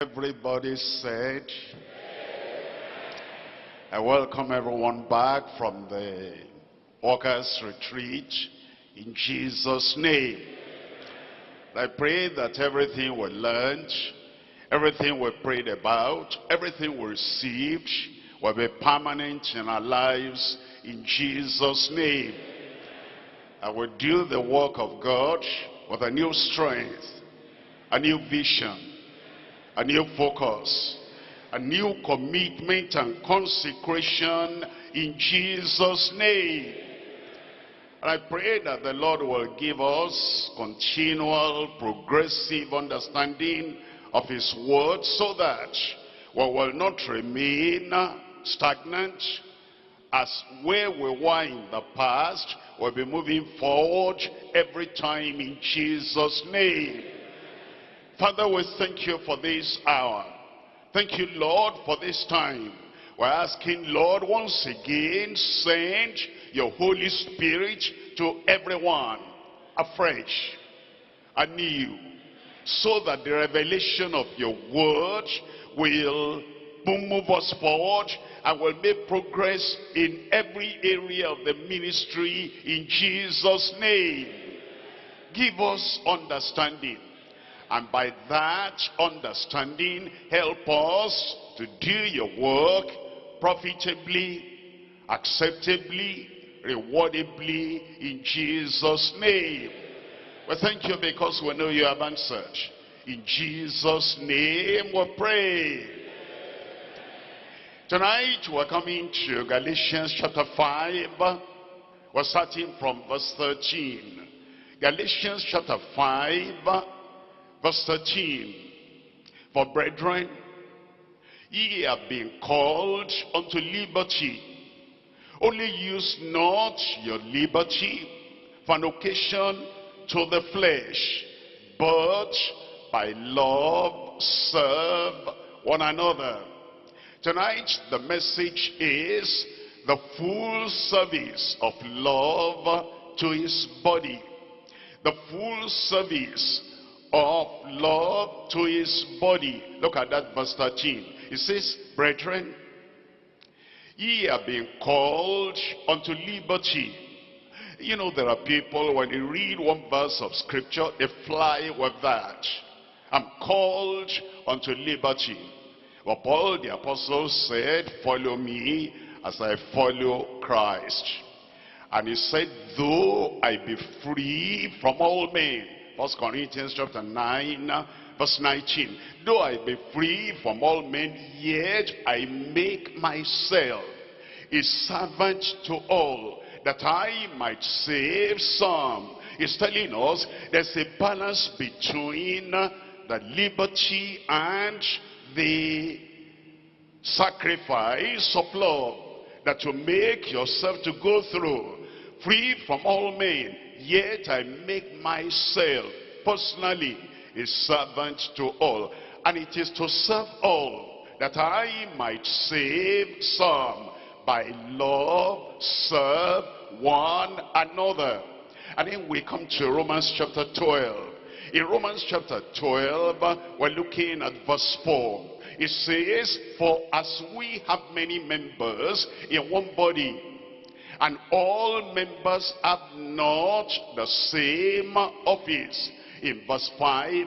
Everybody said, I welcome everyone back from the workers retreat in Jesus name. I pray that everything we learned, everything we prayed about, everything we received will be permanent in our lives in Jesus name. I will do the work of God with a new strength, a new vision, a new focus, a new commitment and consecration in Jesus' name. And I pray that the Lord will give us continual, progressive understanding of his word so that we will not remain stagnant as where we were in the past, we'll be moving forward every time in Jesus' name. Father, we thank you for this hour. Thank you, Lord, for this time. We're asking, Lord, once again, send your Holy Spirit to everyone afresh, anew, so that the revelation of your word will move us forward and will make progress in every area of the ministry in Jesus' name. Give us understanding. And by that understanding, help us to do your work profitably, acceptably, rewardably in Jesus' name. We thank you because we know you have answered. In Jesus' name we pray. Tonight we're coming to Galatians chapter 5. We're starting from verse 13. Galatians chapter 5, verse 13. For brethren, ye have been called unto liberty. Only use not your liberty for an occasion to the flesh, but by love serve one another. Tonight the message is the full service of love to his body. The full service of love to his body. Look at that verse 13. It says, Brethren, ye have been called unto liberty. You know there are people when they read one verse of scripture, they fly with that. I'm called unto liberty. But Paul the apostle said, follow me as I follow Christ. And he said, though I be free from all men. First Corinthians chapter 9, verse 19. Though I be free from all men, yet I make myself a servant to all, that I might save some. He's telling us there's a balance between the liberty and the sacrifice of love that you make yourself to go through free from all men yet I make myself personally a servant to all. And it is to serve all that I might save some by love serve one another. And then we come to Romans chapter 12 in Romans chapter 12, we're looking at verse 4. It says, For as we have many members in one body, and all members have not the same office. In verse 5,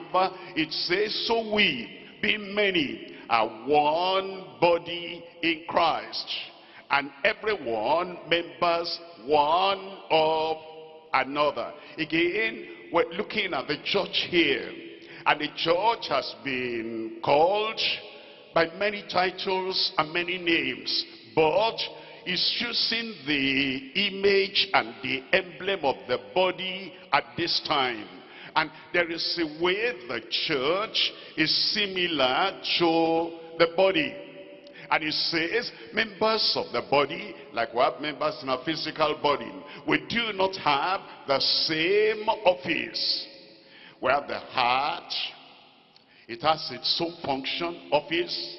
it says, So we, being many, are one body in Christ, and everyone members one of another. Again, we're looking at the church here. And the church has been called by many titles and many names. But is choosing the image and the emblem of the body at this time. And there is a way the church is similar to the body. And it says, members of the body, like we have members in our physical body, we do not have the same office. We have the heart, it has its own function, office.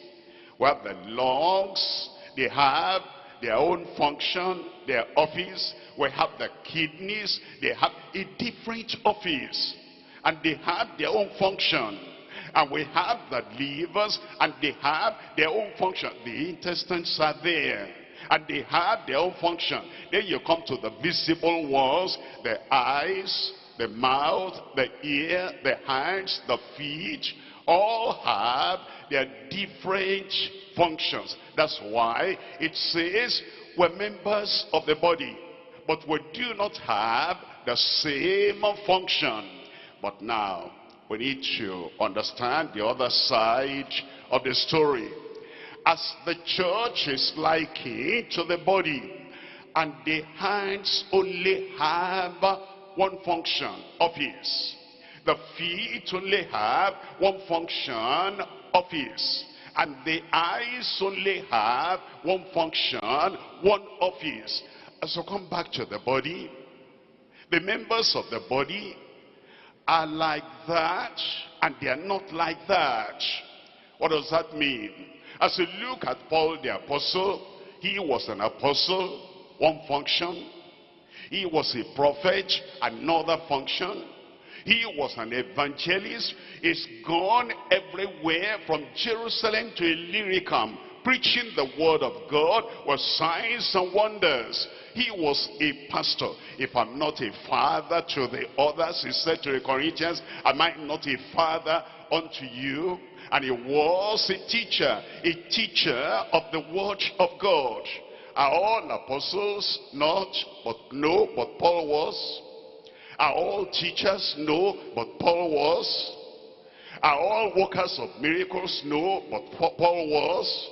We have the lungs, they have their own function, their office. We have the kidneys, they have a different office. And they have their own function. And we have the livers, and they have their own function. The intestines are there. And they have their own function. Then you come to the visible ones, the eyes, the mouth, the ear, the hands, the feet, all have their different functions. That's why it says we're members of the body, but we do not have the same function. But now, we need to understand the other side of the story. As the church is likened to the body, and the hands only have one function, of his. The feet only have one function, office. And the eyes only have one function, one office. So come back to the body. The members of the body are like that, and they are not like that. What does that mean? As you look at Paul the apostle, he was an apostle, one function. He was a prophet, another function. He was an evangelist. He's gone everywhere from Jerusalem to Illyricum, preaching the word of God with signs and wonders. He was a pastor. If I'm not a father to the others, he said to the Corinthians, am I not a father unto you? And he was a teacher, a teacher of the word of God. Are all apostles? Not, but no, but Paul was. Are all teachers? No, but Paul was. Are all workers of miracles? No, but Paul was.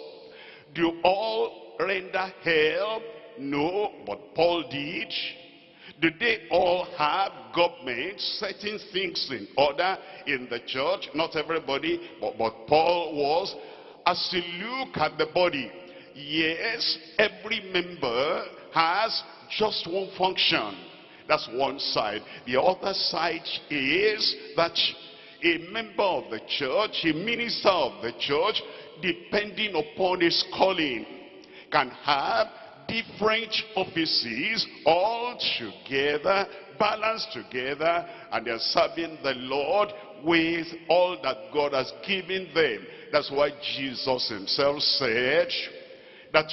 Do all render help? No, but Paul did. Do they all have government setting things in order in the church? Not everybody, but, but Paul was. As you look at the body, yes, every member has just one function. That's one side. The other side is that a member of the church, a minister of the church, depending upon his calling, can have different offices all together, balanced together, and they're serving the Lord with all that God has given them. That's why Jesus himself said that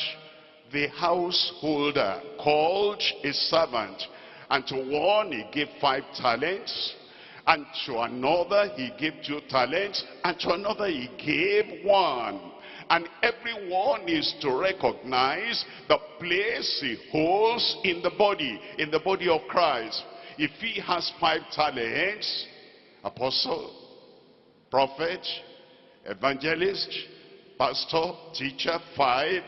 the householder called a servant and to one he gave five talents, and to another he gave two talents, and to another he gave one. And everyone is to recognize the place he holds in the body, in the body of Christ. If he has five talents, apostle, prophet, evangelist, pastor, teacher, five,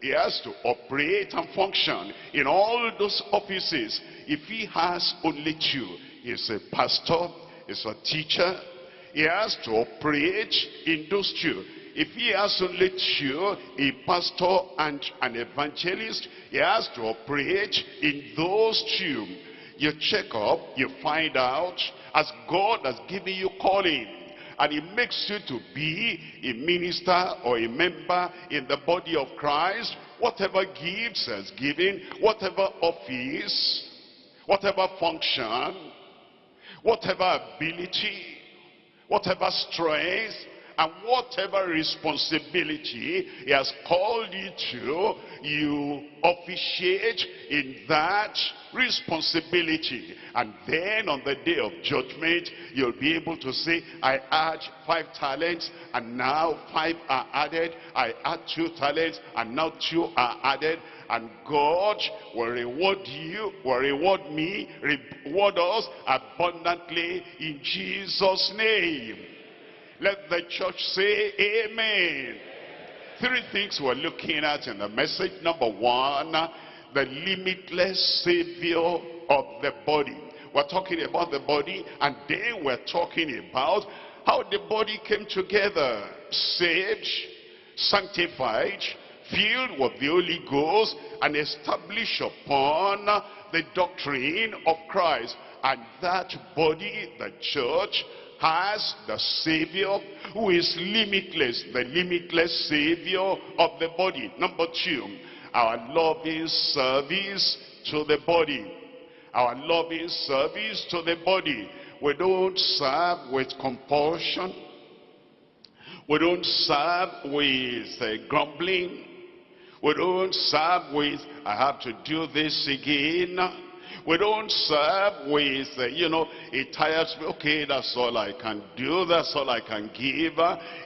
he has to operate and function in all those offices. If he has only two, he's a pastor, he's a teacher, he has to operate in those two. If he has only two, a pastor and an evangelist, he has to operate in those two. You check up, you find out, as God has given you calling, and he makes you to be a minister or a member in the body of Christ, whatever gifts has given, whatever office, whatever function, whatever ability, whatever strength, and whatever responsibility he has called you to, you officiate in that responsibility. And then on the day of judgment, you'll be able to say, I had five talents, and now five are added. I had two talents, and now two are added. And God will reward you, will reward me, reward us abundantly in Jesus' name. Let the church say amen. Three things we're looking at in the message. Number one, the limitless savior of the body. We're talking about the body and then we're talking about how the body came together. Saved, sanctified, filled with the Holy Ghost and established upon the doctrine of Christ. And that body, the church, has the Savior who is limitless, the limitless Savior of the body. Number two, our loving service to the body. Our loving service to the body. We don't serve with compulsion. We don't serve with uh, grumbling. We don't serve with, I have to do this again. We don't serve with, uh, you know, it tires me. Okay, that's all I can do. That's all I can give.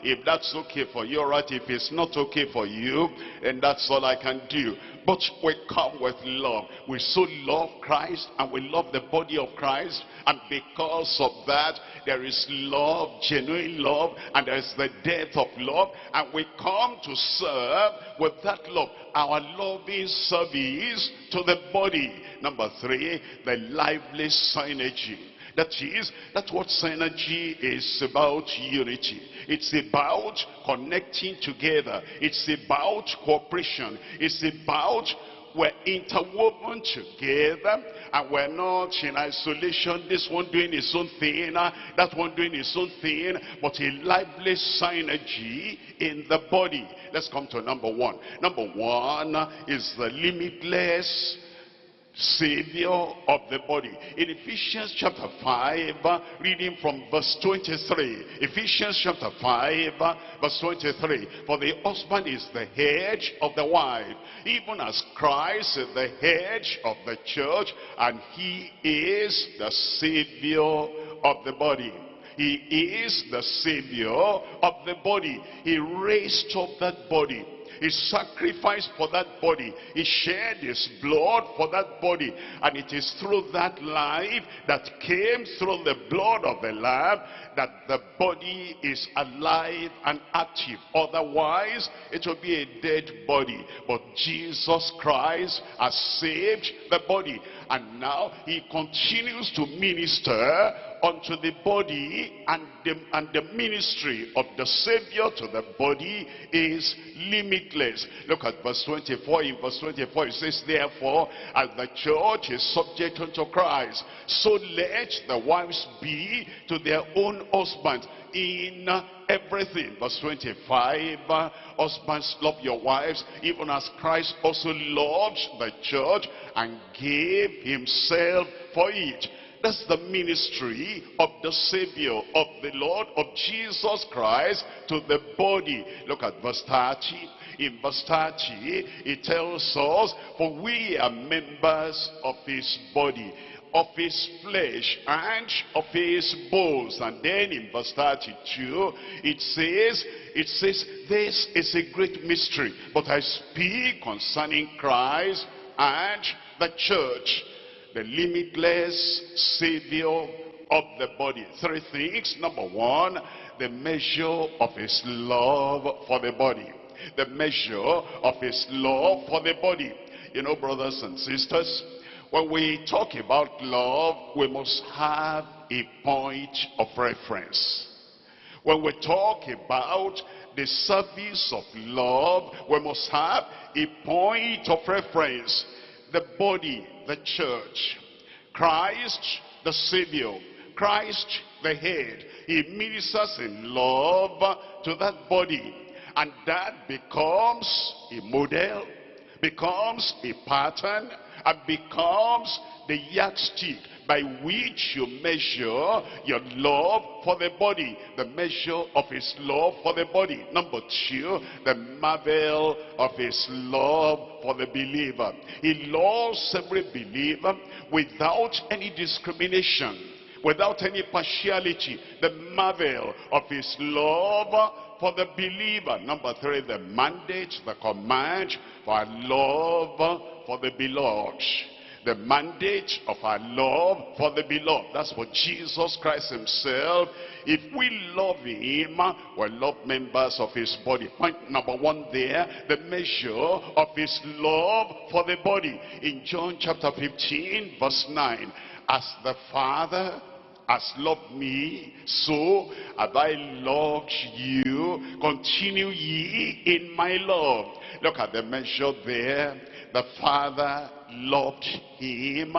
If that's okay for you, right. If it's not okay for you, then that's all I can do. But we come with love. We so love Christ and we love the body of Christ. And because of that, there is love, genuine love, and there is the death of love. And we come to serve with that love. Our loving service to the body. Number three, the lively synergy. That is, that's what synergy is about unity. It's about connecting together. It's about cooperation. It's about we're interwoven together and we're not in isolation. This one doing his own thing, uh, that one doing his own thing, but a lively synergy in the body. Let's come to number one. Number one is the limitless Savior of the body. In Ephesians chapter 5, reading from verse 23. Ephesians chapter 5, verse 23. For the husband is the head of the wife, even as Christ is the head of the church, and he is the Savior of the body. He is the Savior of the body. He raised up that body he sacrificed for that body. He shed his blood for that body. And it is through that life that came through the blood of the Lamb that the body is alive and active. Otherwise, it will be a dead body. But Jesus Christ has saved the body. And now he continues to minister unto the body and the, and the ministry of the Savior to the body is limitless. Look at verse 24. In verse 24 it says, Therefore, as the church is subject unto Christ, so let the wives be to their own husbands in everything. Verse 25, husbands love your wives, even as Christ also loved the church and gave himself for it that's the ministry of the Savior, of the Lord, of Jesus Christ to the body. Look at verse 30. In verse 30, it tells us, for we are members of his body of his flesh and of his bones. And then in verse 32, it says, it says, this is a great mystery, but I speak concerning Christ and the church the limitless Savior of the body. Three things. Number one, the measure of his love for the body. The measure of his love for the body. You know, brothers and sisters, when we talk about love, we must have a point of reference. When we talk about the service of love, we must have a point of reference. The body the church. Christ, the Savior. Christ, the head. He ministers in love to that body. And that becomes a model, becomes a pattern, and becomes the yardstick by which you measure your love for the body. The measure of his love for the body. Number two, the marvel of his love for the believer. He loves every believer without any discrimination without any partiality the marvel of his love for the believer number three the mandate the command for love for the beloved the mandate of our love for the beloved. That's for Jesus Christ himself. If we love him, we're love members of his body. Point number one there, the measure of his love for the body. In John chapter 15, verse 9, as the Father has loved me, so have I loved you. Continue ye in my love. Look at the measure there. The Father loved him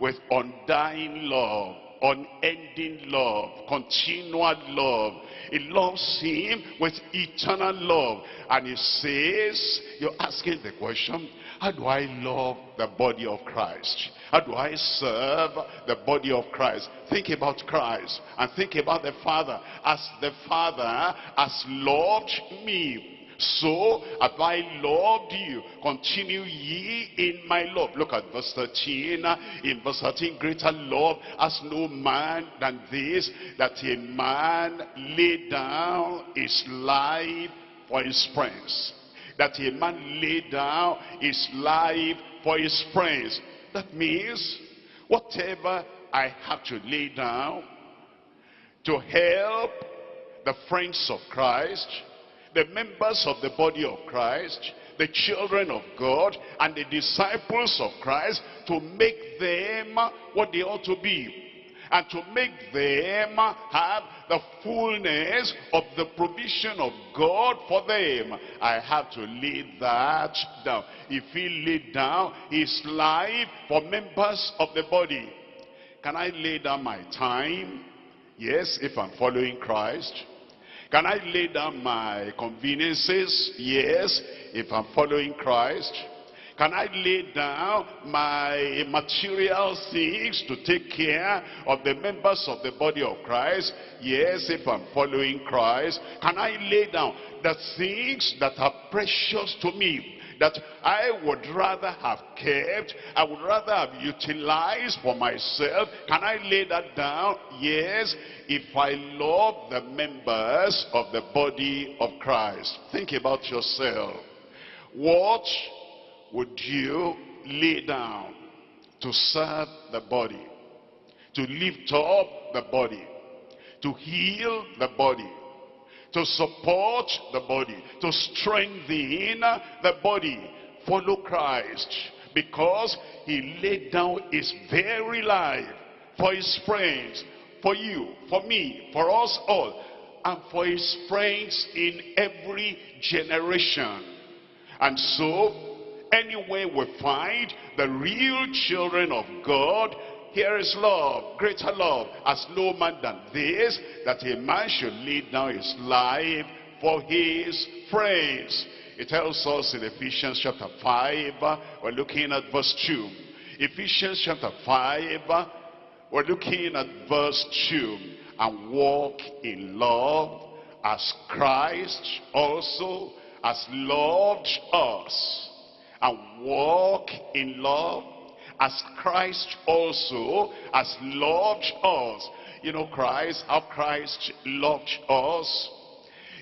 with undying love. unending love, continual love. He loves him with eternal love. And he says, you're asking the question, how do I love the body of Christ? How do I serve the body of Christ? Think about Christ and think about the Father. As the Father has loved me, so have I loved you. Continue ye in my love. Look at verse 13. In verse 13, greater love has no man than this, that a man lay down his life for his friends. That a man lay down his life for his friends. That means whatever I have to lay down to help the friends of Christ, the members of the body of Christ, the children of God, and the disciples of Christ to make them what they ought to be. And to make them have the fullness of the provision of God for them. I have to lay that down. If he laid down his life for members of the body, can I lay down my time? Yes, if I'm following Christ. Can I lay down my conveniences? Yes, if I'm following Christ. Can I lay down my material things to take care of the members of the body of Christ? Yes, if I'm following Christ. Can I lay down the things that are precious to me? That I would rather have kept, I would rather have utilized for myself. Can I lay that down? Yes, if I love the members of the body of Christ. Think about yourself. What would you lay down to serve the body? To lift up the body? To heal the body? To support the body, to strengthen the body. Follow Christ because he laid down his very life for his friends, for you, for me, for us all, and for his friends in every generation. And so, anywhere we find the real children of God, here is love, greater love, as no man than this, that a man should lay down his life for his friends. It tells us in Ephesians chapter 5, we're looking at verse 2. Ephesians chapter 5, we're looking at verse 2. And walk in love as Christ also has loved us. And walk in love as Christ also has loved us. You know Christ, how Christ loved us.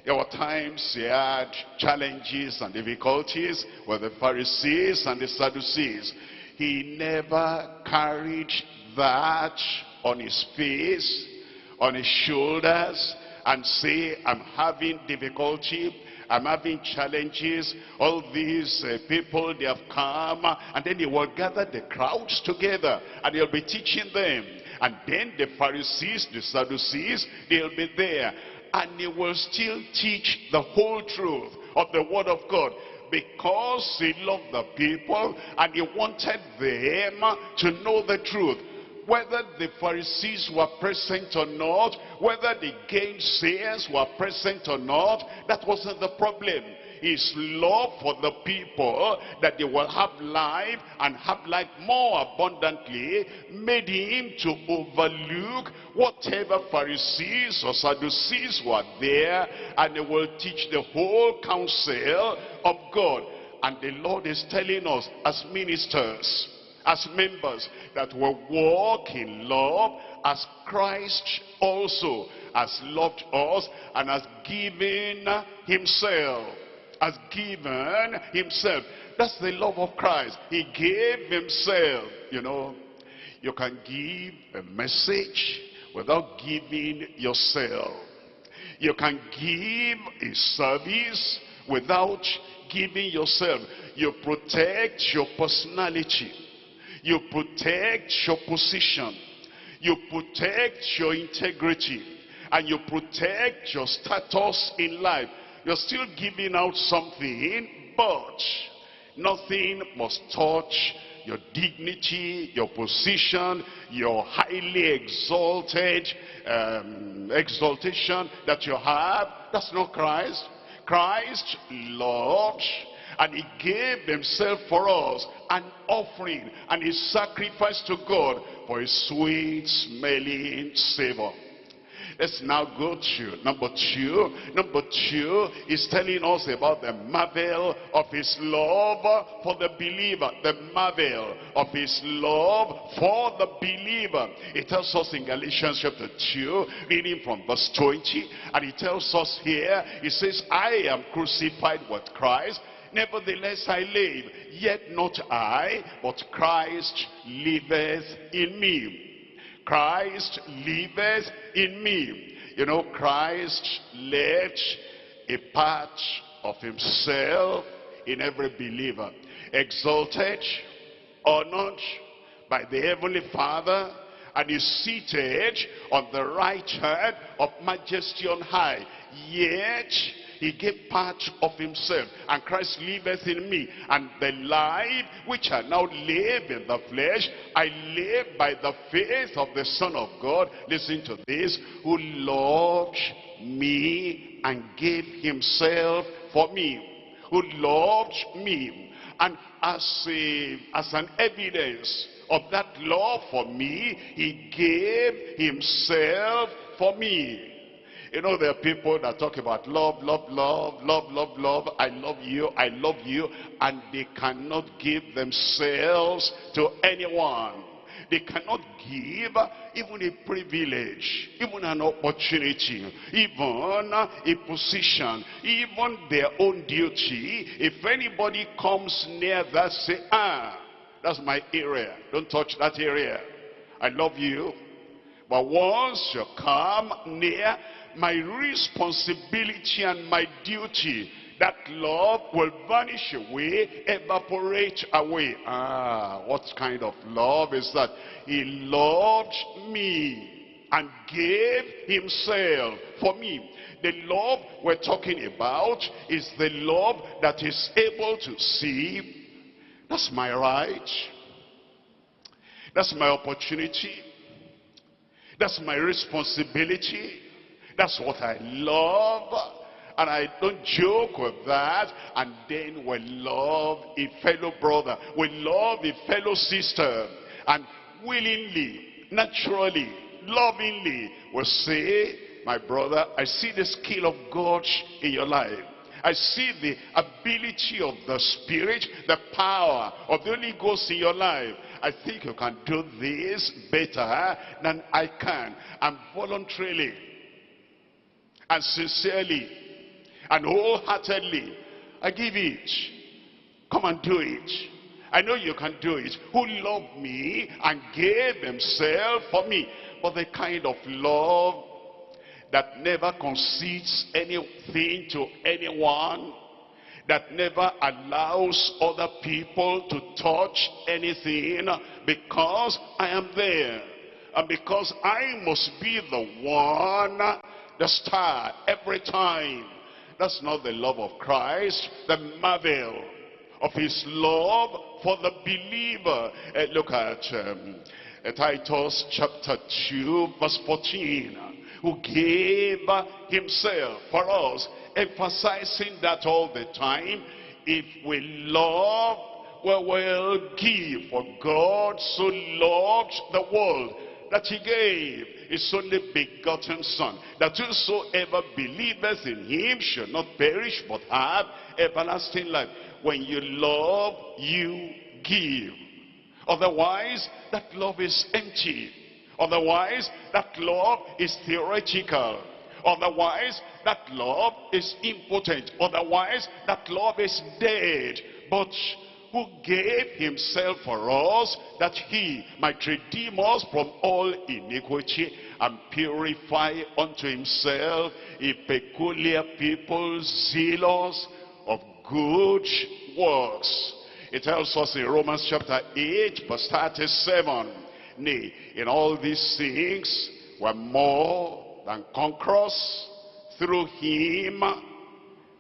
There were times he had challenges and difficulties with the Pharisees and the Sadducees. He never carried that on his face, on his shoulders, and say, I'm having difficulty, I'm having challenges. All these uh, people, they have come. And then he will gather the crowds together. And he'll be teaching them. And then the Pharisees, the Sadducees, they'll be there. And he will still teach the whole truth of the word of God because he loved the people and he wanted them to know the truth whether the Pharisees were present or not, whether the gainsayers were present or not, that wasn't the problem. His love for the people, that they will have life and have life more abundantly, made him to overlook whatever Pharisees or Sadducees were there, and they will teach the whole counsel of God. And the Lord is telling us as ministers, as members that will walk in love as Christ also has loved us and has given himself has given himself. That's the love of Christ. He gave himself you know. You can give a message without giving yourself. You can give a service without giving yourself. You protect your personality you protect your position. You protect your integrity. And you protect your status in life. You're still giving out something, but nothing must touch your dignity, your position, your highly exalted um, exaltation that you have. That's not Christ. Christ loved and he gave himself for us an offering and a sacrifice to God for a sweet smelling savor. Let's now go to number two. Number two is telling us about the marvel of his love for the believer. The marvel of his love for the believer. It tells us in Galatians chapter 2, reading from verse 20. And it tells us here, it says, I am crucified with Christ. Nevertheless I live, yet not I, but Christ liveth in me. Christ liveth in me. You know, Christ left a part of himself in every believer. Exalted, honored by the Heavenly Father, and is seated on the right hand of majesty on high. Yet, he gave part of himself and Christ liveth in me and the life which I now live in the flesh I live by the faith of the Son of God. Listen to this who loved me and gave himself for me. Who loved me and as, a, as an evidence of that love for me he gave himself for me you know, there are people that talk about love, love, love, love, love, love. I love you, I love you. And they cannot give themselves to anyone. They cannot give even a privilege, even an opportunity, even a position, even their own duty. If anybody comes near that, say, ah, that's my area. Don't touch that area. I love you. But once you come near, my responsibility and my duty, that love will vanish away, evaporate away. Ah, what kind of love is that? He loved me and gave himself for me. The love we're talking about is the love that is able to see, that's my right, that's my opportunity, that's my responsibility, that's what I love. And I don't joke with that. And then we love a fellow brother. We love a fellow sister. And willingly, naturally, lovingly, we say, my brother, I see the skill of God in your life. I see the ability of the Spirit, the power of the Holy Ghost in your life. I think you can do this better than I can. And voluntarily, and sincerely and wholeheartedly, I give it. Come and do it. I know you can do it. Who loved me and gave himself for me. But the kind of love that never concedes anything to anyone, that never allows other people to touch anything because I am there. And because I must be the one the star every time. That's not the love of Christ, the marvel of his love for the believer. Uh, look at um, uh, Titus chapter 2 verse 14 who gave himself for us emphasizing that all the time if we love we will give for God so loved the world that he gave his only begotten son, that whosoever believeth in him should not perish but have everlasting life. When you love, you give. Otherwise, that love is empty. Otherwise, that love is theoretical. Otherwise, that love is impotent. Otherwise, that love is dead. But who gave himself for us that he might redeem us from all iniquity and purify unto himself a peculiar people zealous of good works. It tells us in Romans chapter 8 verse 37, Nay, in all these things we're more than conquerors through him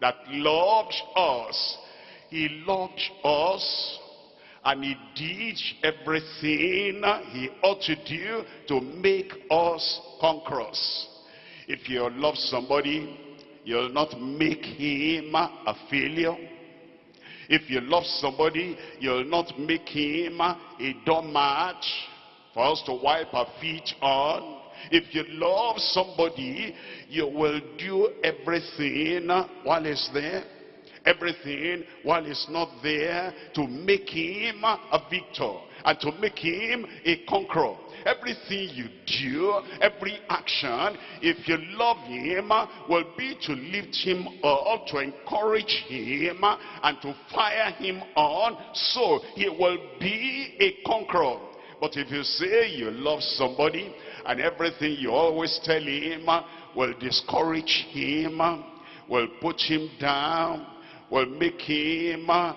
that loved us he loved us And he did everything he ought to do to make us conquerors. If you love somebody, you'll not make him a failure. If you love somebody, you'll not make him a doormat for us to wipe our feet on. If you love somebody, you will do everything while he's there everything while he's not there to make him a victor and to make him a conqueror. Everything you do, every action, if you love him, will be to lift him up, to encourage him, and to fire him on, so he will be a conqueror. But if you say you love somebody, and everything you always tell him will discourage him, will put him down, will make him uh,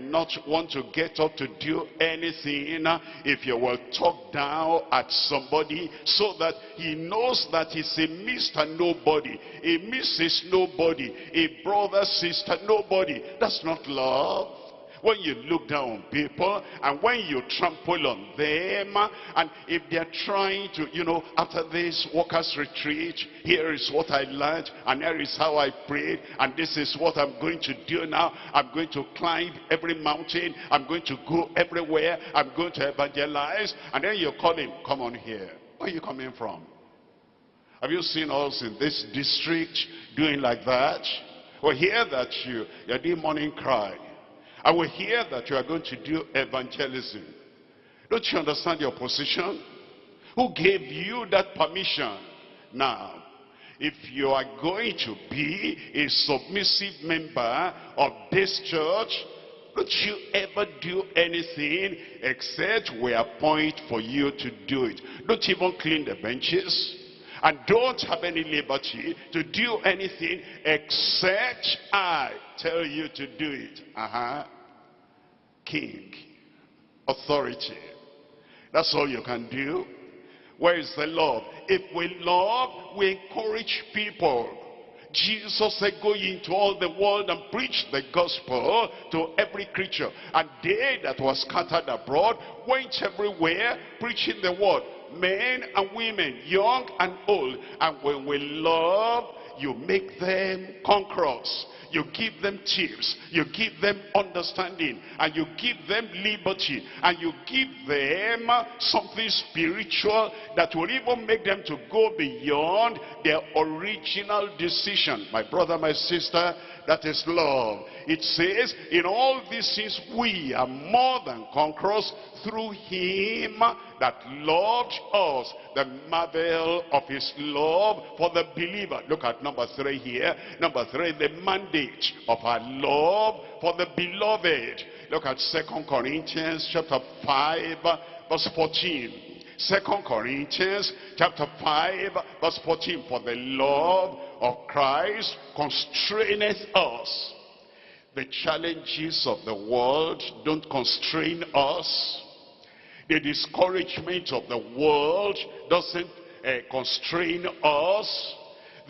not want to get up to do anything if you will talk down at somebody so that he knows that he's a Mr. Nobody, a Mrs. Nobody, a brother, sister, nobody. That's not love when you look down on people and when you trample on them and if they're trying to you know after this workers retreat here is what i learned and here is how i prayed and this is what i'm going to do now. I'm going to climb every mountain. I'm going to go everywhere. I'm going to evangelize. And then you call him come on here. Where are you coming from? Have you seen us in this district doing like that? We hear that you, you're doing morning cry. I will hear that you are going to do evangelism. Don't you understand your position? Who gave you that permission? Now, if you are going to be a submissive member of this church, don't you ever do anything except we appoint for you to do it. Don't even clean the benches. And don't have any liberty to do anything except I tell you to do it. Uh-huh. King. Authority. That's all you can do. Where is the love? If we love, we encourage people. Jesus said, go into all the world and preach the gospel to every creature. And they that were scattered abroad went everywhere preaching the word. Men and women, young and old. And when we love, you make them conquerors you give them tips, you give them understanding, and you give them liberty, and you give them something spiritual that will even make them to go beyond their original decision. My brother, my sister, that is love. It says, in all these things we are more than conquerors through him that loved us. The marvel of his love for the believer. Look at number three here. Number three, the mandate of our love for the beloved. Look at Second Corinthians chapter 5 verse 14. Second Corinthians chapter 5 verse 14. For the love of Christ constraineth us. The challenges of the world don't constrain us. The discouragement of the world doesn't uh, constrain us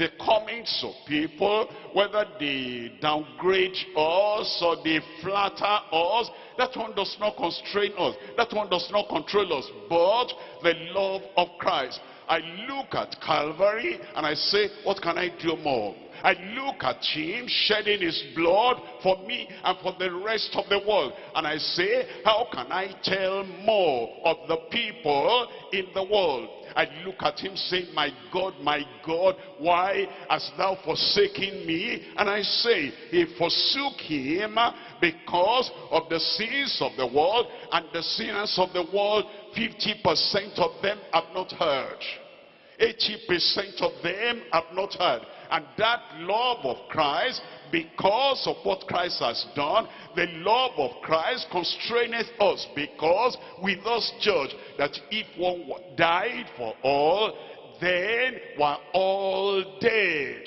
the comments of people, whether they downgrade us or they flatter us, that one does not constrain us. That one does not control us. But the love of Christ. I look at Calvary and I say, what can I do more? I look at him shedding his blood for me and for the rest of the world. And I say, how can I tell more of the people in the world? I look at him saying, my God, my God, why hast thou forsaken me? And I say, he forsook him because of the sins of the world and the sinners of the world, 50% of them have not heard. 80% of them have not heard. And that love of Christ, because of what Christ has done, the love of Christ constraineth us because we thus judge that if one died for all, then we're all dead.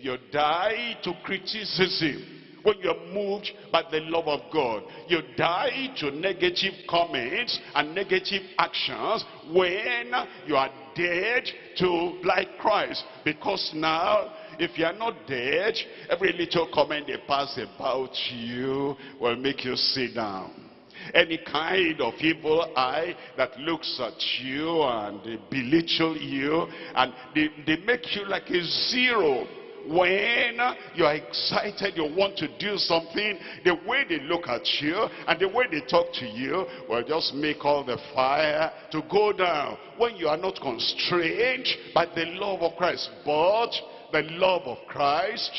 You die to criticism when you're moved by the love of God. You die to negative comments and negative actions when you are dead to like Christ. Because now, if you are not dead, every little comment they pass about you will make you sit down. any kind of evil eye that looks at you and belittle you and they, they make you like a zero when you are excited, you want to do something, the way they look at you and the way they talk to you will just make all the fire to go down. When you are not constrained by the love of Christ, but the love of Christ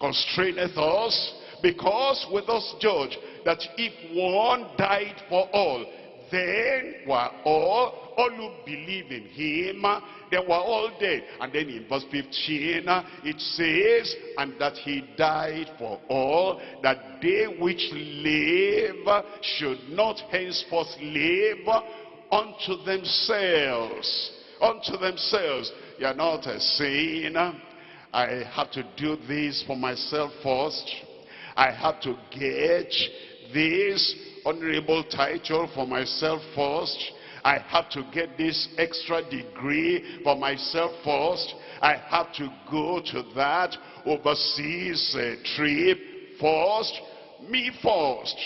constraineth us, because with us judge that if one died for all, then were all, all who believe in him, they were all dead. And then in verse 15, uh, it says, and that he died for all, that they which live should not henceforth live unto themselves. Unto themselves. You are not a saying, I have to do this for myself first. I have to get this honorable title for myself first. I have to get this extra degree for myself first. I have to go to that overseas uh, trip first. Me first.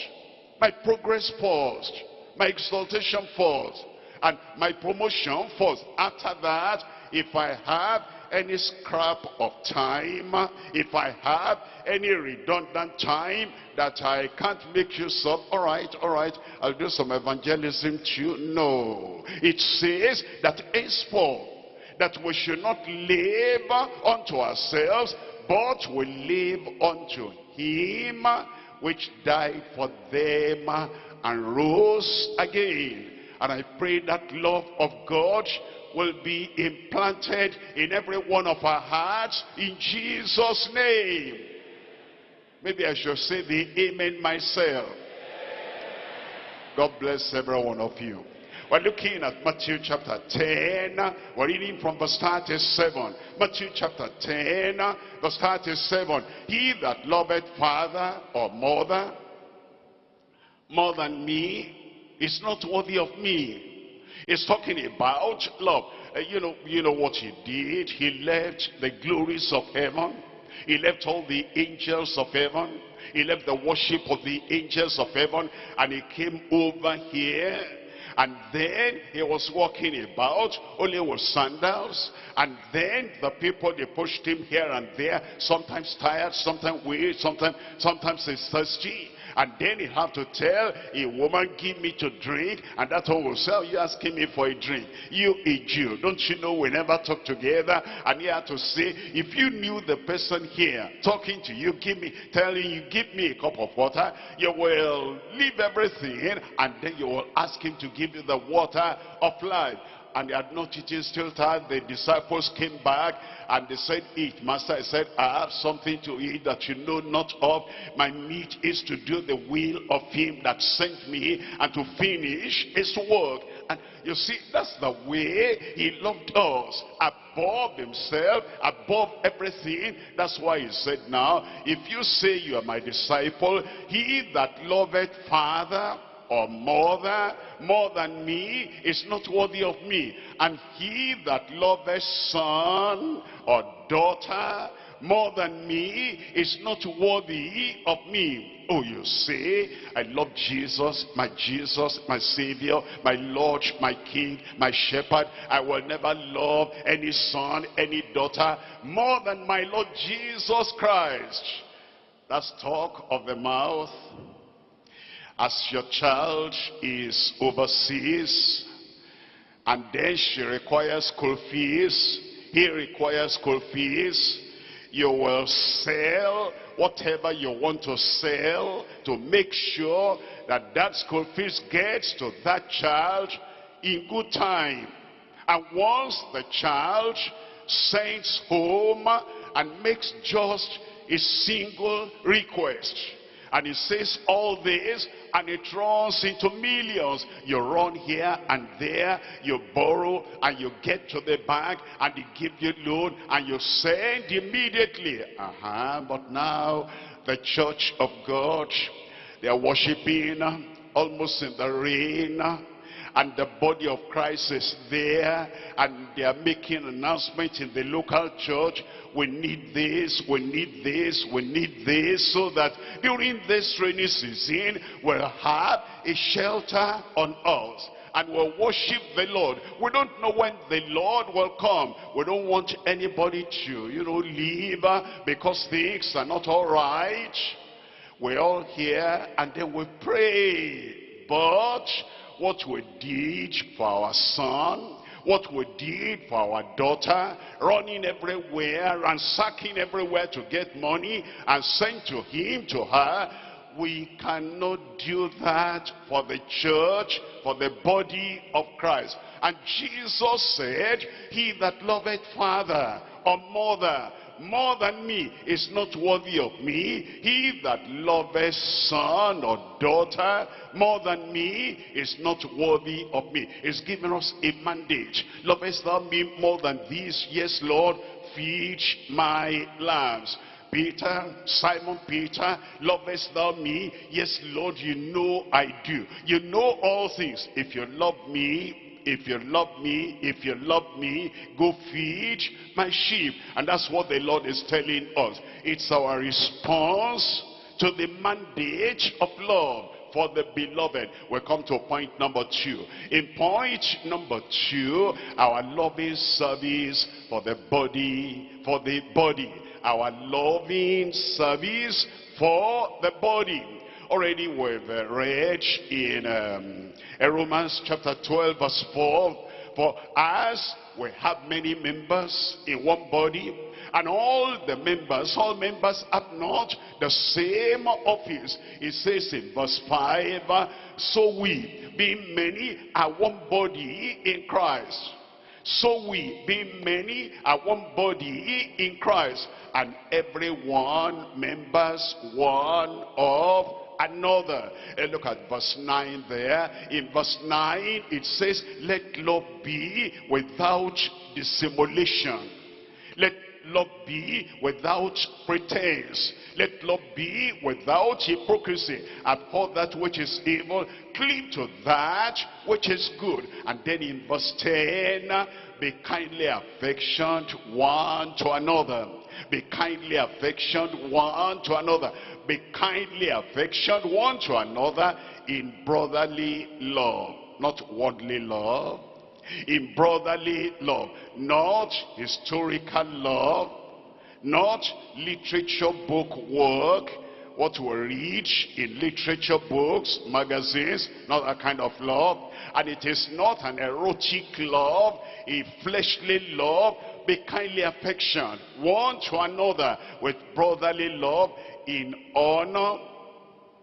My progress first. My exaltation first. And my promotion first. After that, if I have any scrap of time, if I have any redundant time that I can't make use of, all right, all right, I'll do some evangelism too. No. It says that henceforth, that we should not live unto ourselves, but we live unto him which died for them and rose again. And I pray that love of God will be implanted in every one of our hearts in Jesus' name. Maybe I should say the amen myself. God bless every one of you. We're looking at Matthew chapter 10. We're reading from verse 37. Matthew chapter 10, verse 37. He that loveth father or mother more than me is not worthy of me. He's talking about love. Uh, you know, you know what he did? He left the glories of heaven. He left all the angels of heaven. He left the worship of the angels of heaven. And he came over here. And then he was walking about only with sandals. And then the people, they pushed him here and there. Sometimes tired, sometimes weary, sometimes, sometimes he's thirsty. And then he have to tell a woman, give me to drink. And that one will say, you asking me for a drink. You a Jew. Don't you know we never talk together? And he had to say, if you knew the person here talking to you, give me, telling you, give me a cup of water, you will leave everything and then you will ask him to give you the water of life and they had not eaten still tired. The disciples came back and they said, eat. Master I said, I have something to eat that you know not of. My meat is to do the will of him that sent me and to finish his work. And you see, that's the way he loved us. Above himself, above everything. That's why he said now, if you say you are my disciple, he that loveth Father or mother more than me is not worthy of me. And he that loveth son or daughter more than me is not worthy of me. Oh, you say, I love Jesus, my Jesus, my Savior, my Lord, my King, my Shepherd. I will never love any son, any daughter more than my Lord Jesus Christ. That's talk of the mouth as your child is overseas and then she requires school fees, he requires school fees, you will sell whatever you want to sell to make sure that that school fees gets to that child in good time. And once the child sends home and makes just a single request, and he says all this and it runs into millions. You run here and there, you borrow and you get to the bank and they give you loan and you send immediately. Uh-huh, but now the church of God, they are worshiping almost in the rain and the body of Christ is there and they are making announcements in the local church we need this, we need this, we need this, so that during this rainy season, we'll have a shelter on us and we'll worship the Lord. We don't know when the Lord will come. We don't want anybody to, you know, leave uh, because things are not all right. We're all here and then we pray. But what we did for our son, what we did for our daughter, running everywhere, and ransacking everywhere to get money and send to him, to her, we cannot do that for the church, for the body of Christ. And Jesus said, he that loveth father or mother more than me is not worthy of me. He that loveth son or daughter more than me is not worthy of me. He's given us a mandate. Lovest thou me more than this? Yes, Lord, feed my lambs. Peter, Simon Peter, lovest thou me? Yes, Lord, you know I do. You know all things. If you love me, if you love me, if you love me, go feed my sheep. And that's what the Lord is telling us. It's our response to the mandate of love for the beloved. We come to point number two. In point number two, our loving service for the body, for the body. Our loving service for the body. Already we've uh, read in um, Romans chapter 12 verse 4. For as we have many members in one body, and all the members, all members have not the same office. It says in verse 5, so we, being many, are one body in Christ. So we, being many, are one body in Christ, and every one members one of another. And look at verse 9 there. In verse 9, it says, let love be without dissimulation. Let love be without pretense. Let love be without hypocrisy. Abhor that which is evil. Cleave to that which is good. And then in verse 10, be kindly affectioned one to another. Be kindly affectioned one to another be kindly affectioned one to another in brotherly love. Not worldly love. In brotherly love. Not historical love. Not literature book work. What we read in literature books, magazines, not that kind of love. And it is not an erotic love, a fleshly love, be kindly affection one to another with brotherly love in honor.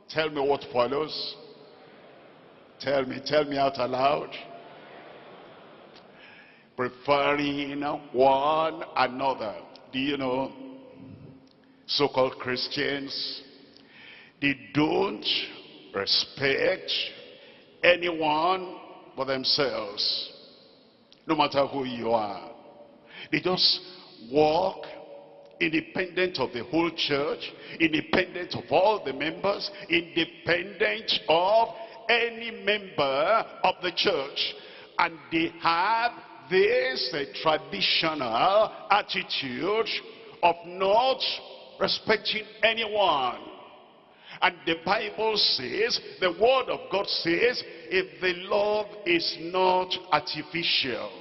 Tell me what follows. Tell me, tell me out aloud. Preferring one another. Do you know, so-called Christians, they don't respect anyone but themselves. No matter who you are. They just walk independent of the whole church, independent of all the members, independent of any member of the church. And they have this uh, traditional attitude of not respecting anyone. And the Bible says, the word of God says, if the love is not artificial,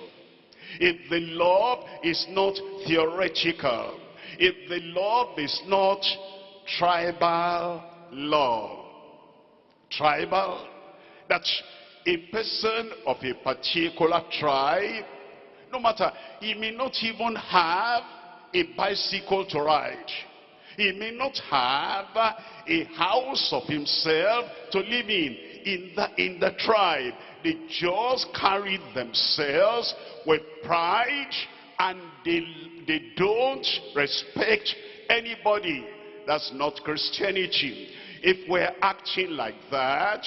if the love is not theoretical, if the love is not tribal love, tribal, that a person of a particular tribe, no matter, he may not even have a bicycle to ride. He may not have a house of himself to live in. In the, in the tribe, they just carry themselves with pride and they, they don't respect anybody. That's not Christianity. If we're acting like that,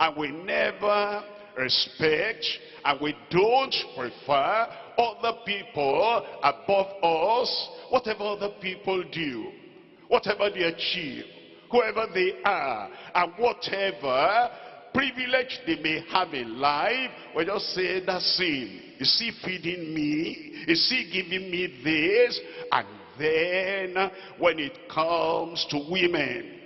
and we never respect, and we don't prefer other people above us, whatever other people do, whatever they achieve, whoever they are, and whatever privilege they may have in life, we just say, that's him. Is he feeding me? Is he giving me this? And then, when it comes to women,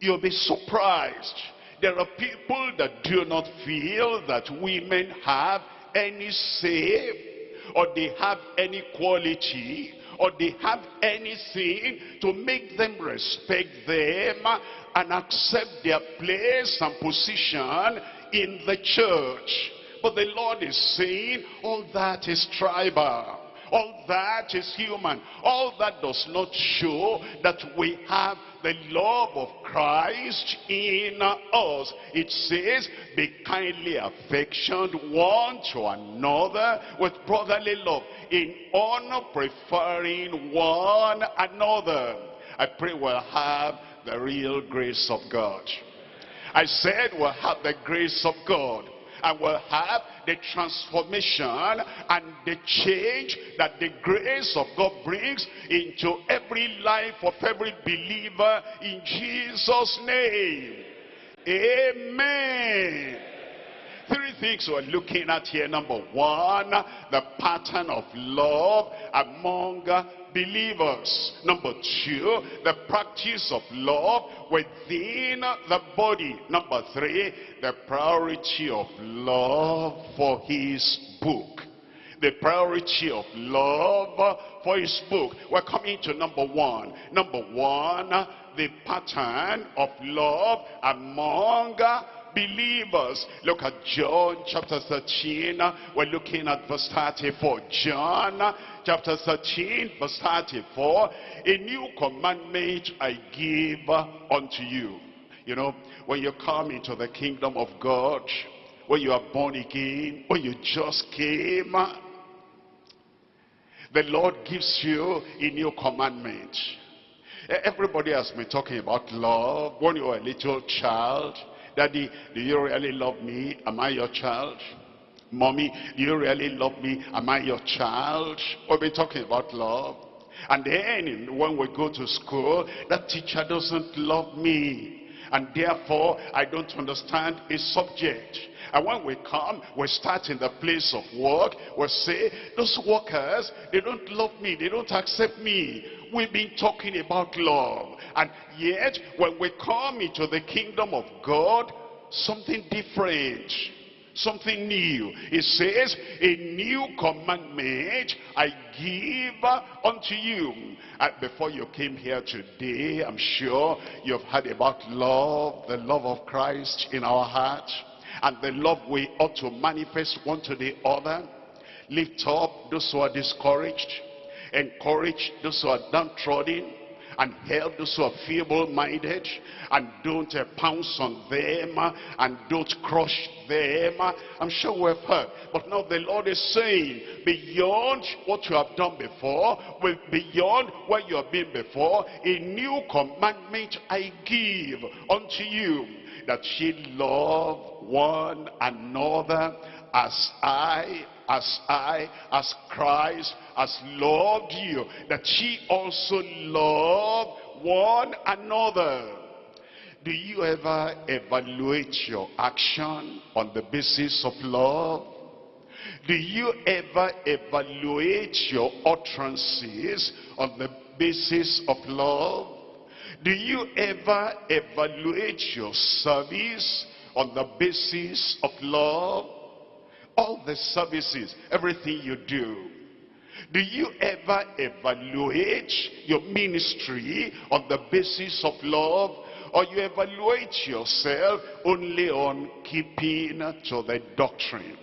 you'll be surprised. There are people that do not feel that women have any say or they have any quality or they have anything to make them respect them and accept their place and position in the church. But the Lord is saying all that is tribal. All that is human. All that does not show that we have the love of Christ in us. It says, be kindly affectioned one to another with brotherly love, in honor preferring one another. I pray we'll have the real grace of God. I said we'll have the grace of God and will have the transformation and the change that the grace of God brings into every life of every believer in Jesus' name. Amen. Three things we're looking at here. Number one, the pattern of love among believers. Number two, the practice of love within the body. Number three, the priority of love for his book. The priority of love for his book. We're coming to number one. Number one, the pattern of love among believers. Look at John chapter 13. We're looking at verse 34. John chapter 13 verse 34. A new commandment I give unto you. You know, when you come into the kingdom of God, when you are born again, when you just came, the Lord gives you a new commandment. Everybody has been talking about love. When you were a little child, Daddy, do you really love me? Am I your child? Mommy, do you really love me? Am I your child? We've been talking about love. And then when we go to school, that teacher doesn't love me. And therefore, I don't understand his subject. And when we come, we start in the place of work. We say, those workers, they don't love me. They don't accept me. We've been talking about love. And yet, when we come into the kingdom of God, something different something new. It says, a new commandment I give unto you. And before you came here today, I'm sure you've heard about love, the love of Christ in our heart, and the love we ought to manifest one to the other. Lift up those who are discouraged, encourage those who are downtrodden, and help those who are feeble-minded and don't uh, pounce on them and don't crush them. I'm sure we've heard. But now the Lord is saying, beyond what you have done before, with beyond what you have been before, a new commandment I give unto you, that ye love one another as I as I, as Christ, has loved you, that ye also love one another. Do you ever evaluate your action on the basis of love? Do you ever evaluate your utterances on the basis of love? Do you ever evaluate your service on the basis of love? All the services, everything you do. Do you ever evaluate your ministry on the basis of love? Or you evaluate yourself only on keeping to the doctrine?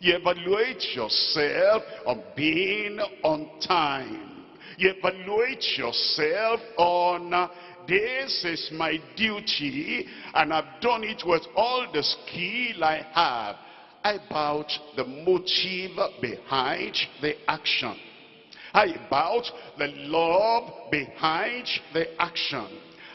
You evaluate yourself on being on time. You evaluate yourself on uh, this is my duty and I've done it with all the skill I have about the motive behind the action. How about the love behind the action?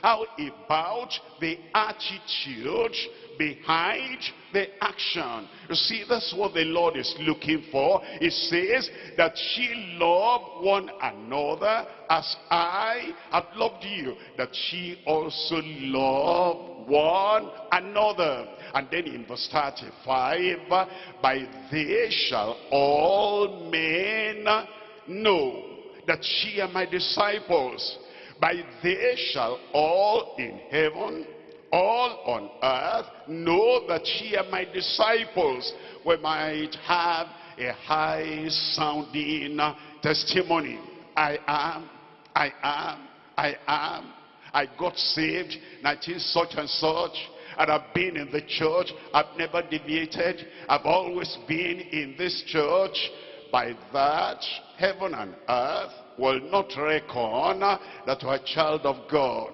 How about the attitude behind the action. You see, that's what the Lord is looking for. It says that she loved one another as I have loved you. That she also loved one another. And then in verse 35, by this shall all men know that she are my disciples. By this shall all in heaven, all on earth, know that ye are my disciples. We might have a high sounding testimony. I am, I am, I am. I got saved 19 such and such. And I've been in the church. I've never deviated. I've always been in this church. By that, heaven and earth will not reckon that you are a child of God.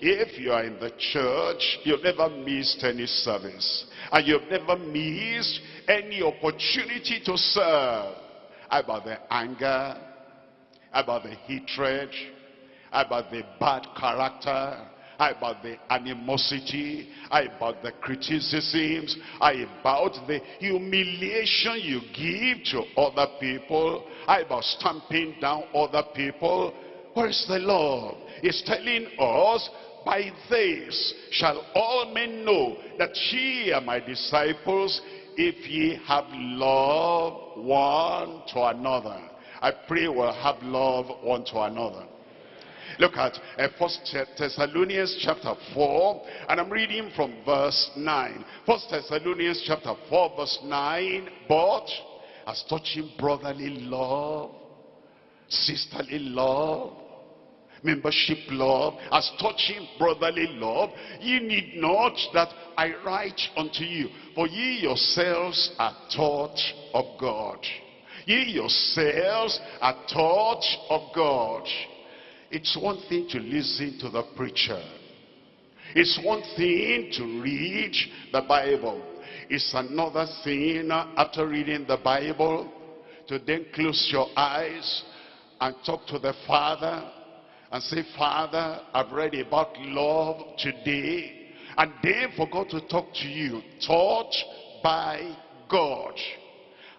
If you are in the church, you've never missed any service. And you've never missed any opportunity to serve. About the anger, about the hatred, about the bad character, about the animosity, about the criticisms, about the humiliation you give to other people, about stamping down other people. Where is the Lord? He's telling us, by this shall all men know that ye are my disciples, if ye have love one to another. I pray we'll have love one to another. Look at uh, First Thessalonians chapter 4, and I'm reading from verse 9. First Thessalonians chapter 4, verse 9. But as touching brotherly love, sisterly love, membership love, as touching brotherly love, ye need not that I write unto you, for ye yourselves are taught of God. Ye yourselves are taught of God. It's one thing to listen to the preacher. It's one thing to read the Bible. It's another thing uh, after reading the Bible to then close your eyes and talk to the Father and say, Father, I've read about love today. And then for God to talk to you, taught by God.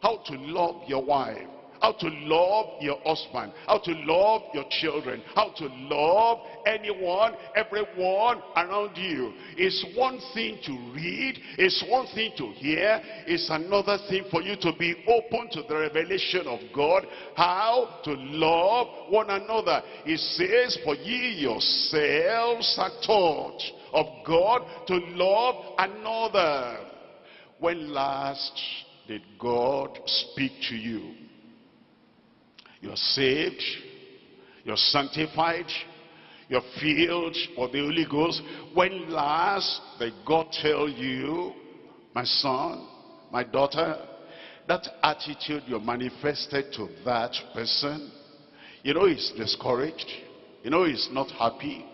How to love your wife how to love your husband, how to love your children, how to love anyone, everyone around you. It's one thing to read, it's one thing to hear, it's another thing for you to be open to the revelation of God, how to love one another. It says, for ye yourselves are taught of God to love another. When last did God speak to you? You're saved. You're sanctified. You're filled with the Holy Ghost. When last did God tell you, my son, my daughter, that attitude you manifested to that person, you know he's discouraged. You know he's not happy.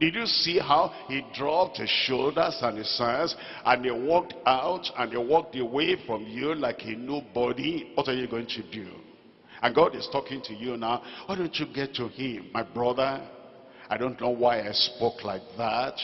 Did you see how he dropped his shoulders and his hands and he walked out and he walked away from you like a nobody? What are you going to do? And God is talking to you now. Why don't you get to him? My brother, I don't know why I spoke like that.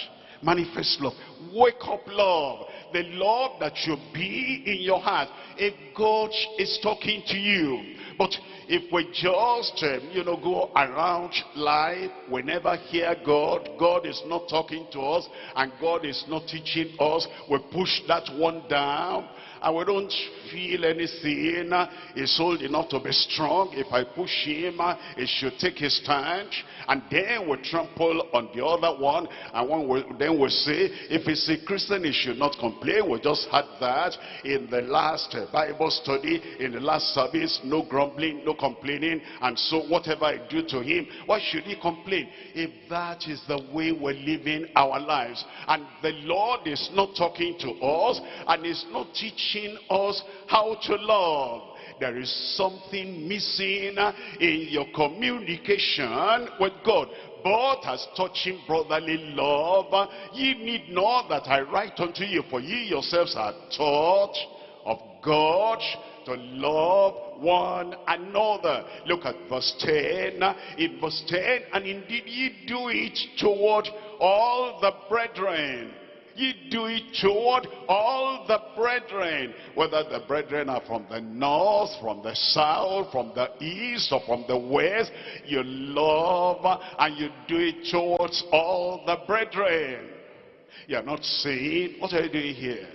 Manifest love. Wake up love. The love that should be in your heart. If God is talking to you. But if we just, um, you know, go around life, we never hear God, God is not talking to us, and God is not teaching us, we push that one down, and we don't feel anything. He's old enough to be strong. If I push him, he should take his stand. And then we trample on the other one. And then we say, if he's a Christian, he should not complain. We just had that in the last uh, Bible study, in the last service. No grumbling, no complaining. And so whatever I do to him, why should he complain? If that is the way we're living our lives. And the Lord is not talking to us and is not teaching us how to love. There is something missing in your communication with God. But as touching brotherly love, ye need not that I write unto you, for ye yourselves are taught of God to love one another. Look at verse 10. In verse 10, and indeed ye do it toward all the brethren. Ye do it toward all the brethren, whether the brethren are from the north, from the south, from the east, or from the west. You love and you do it towards all the brethren. You are not saying, what are you doing here?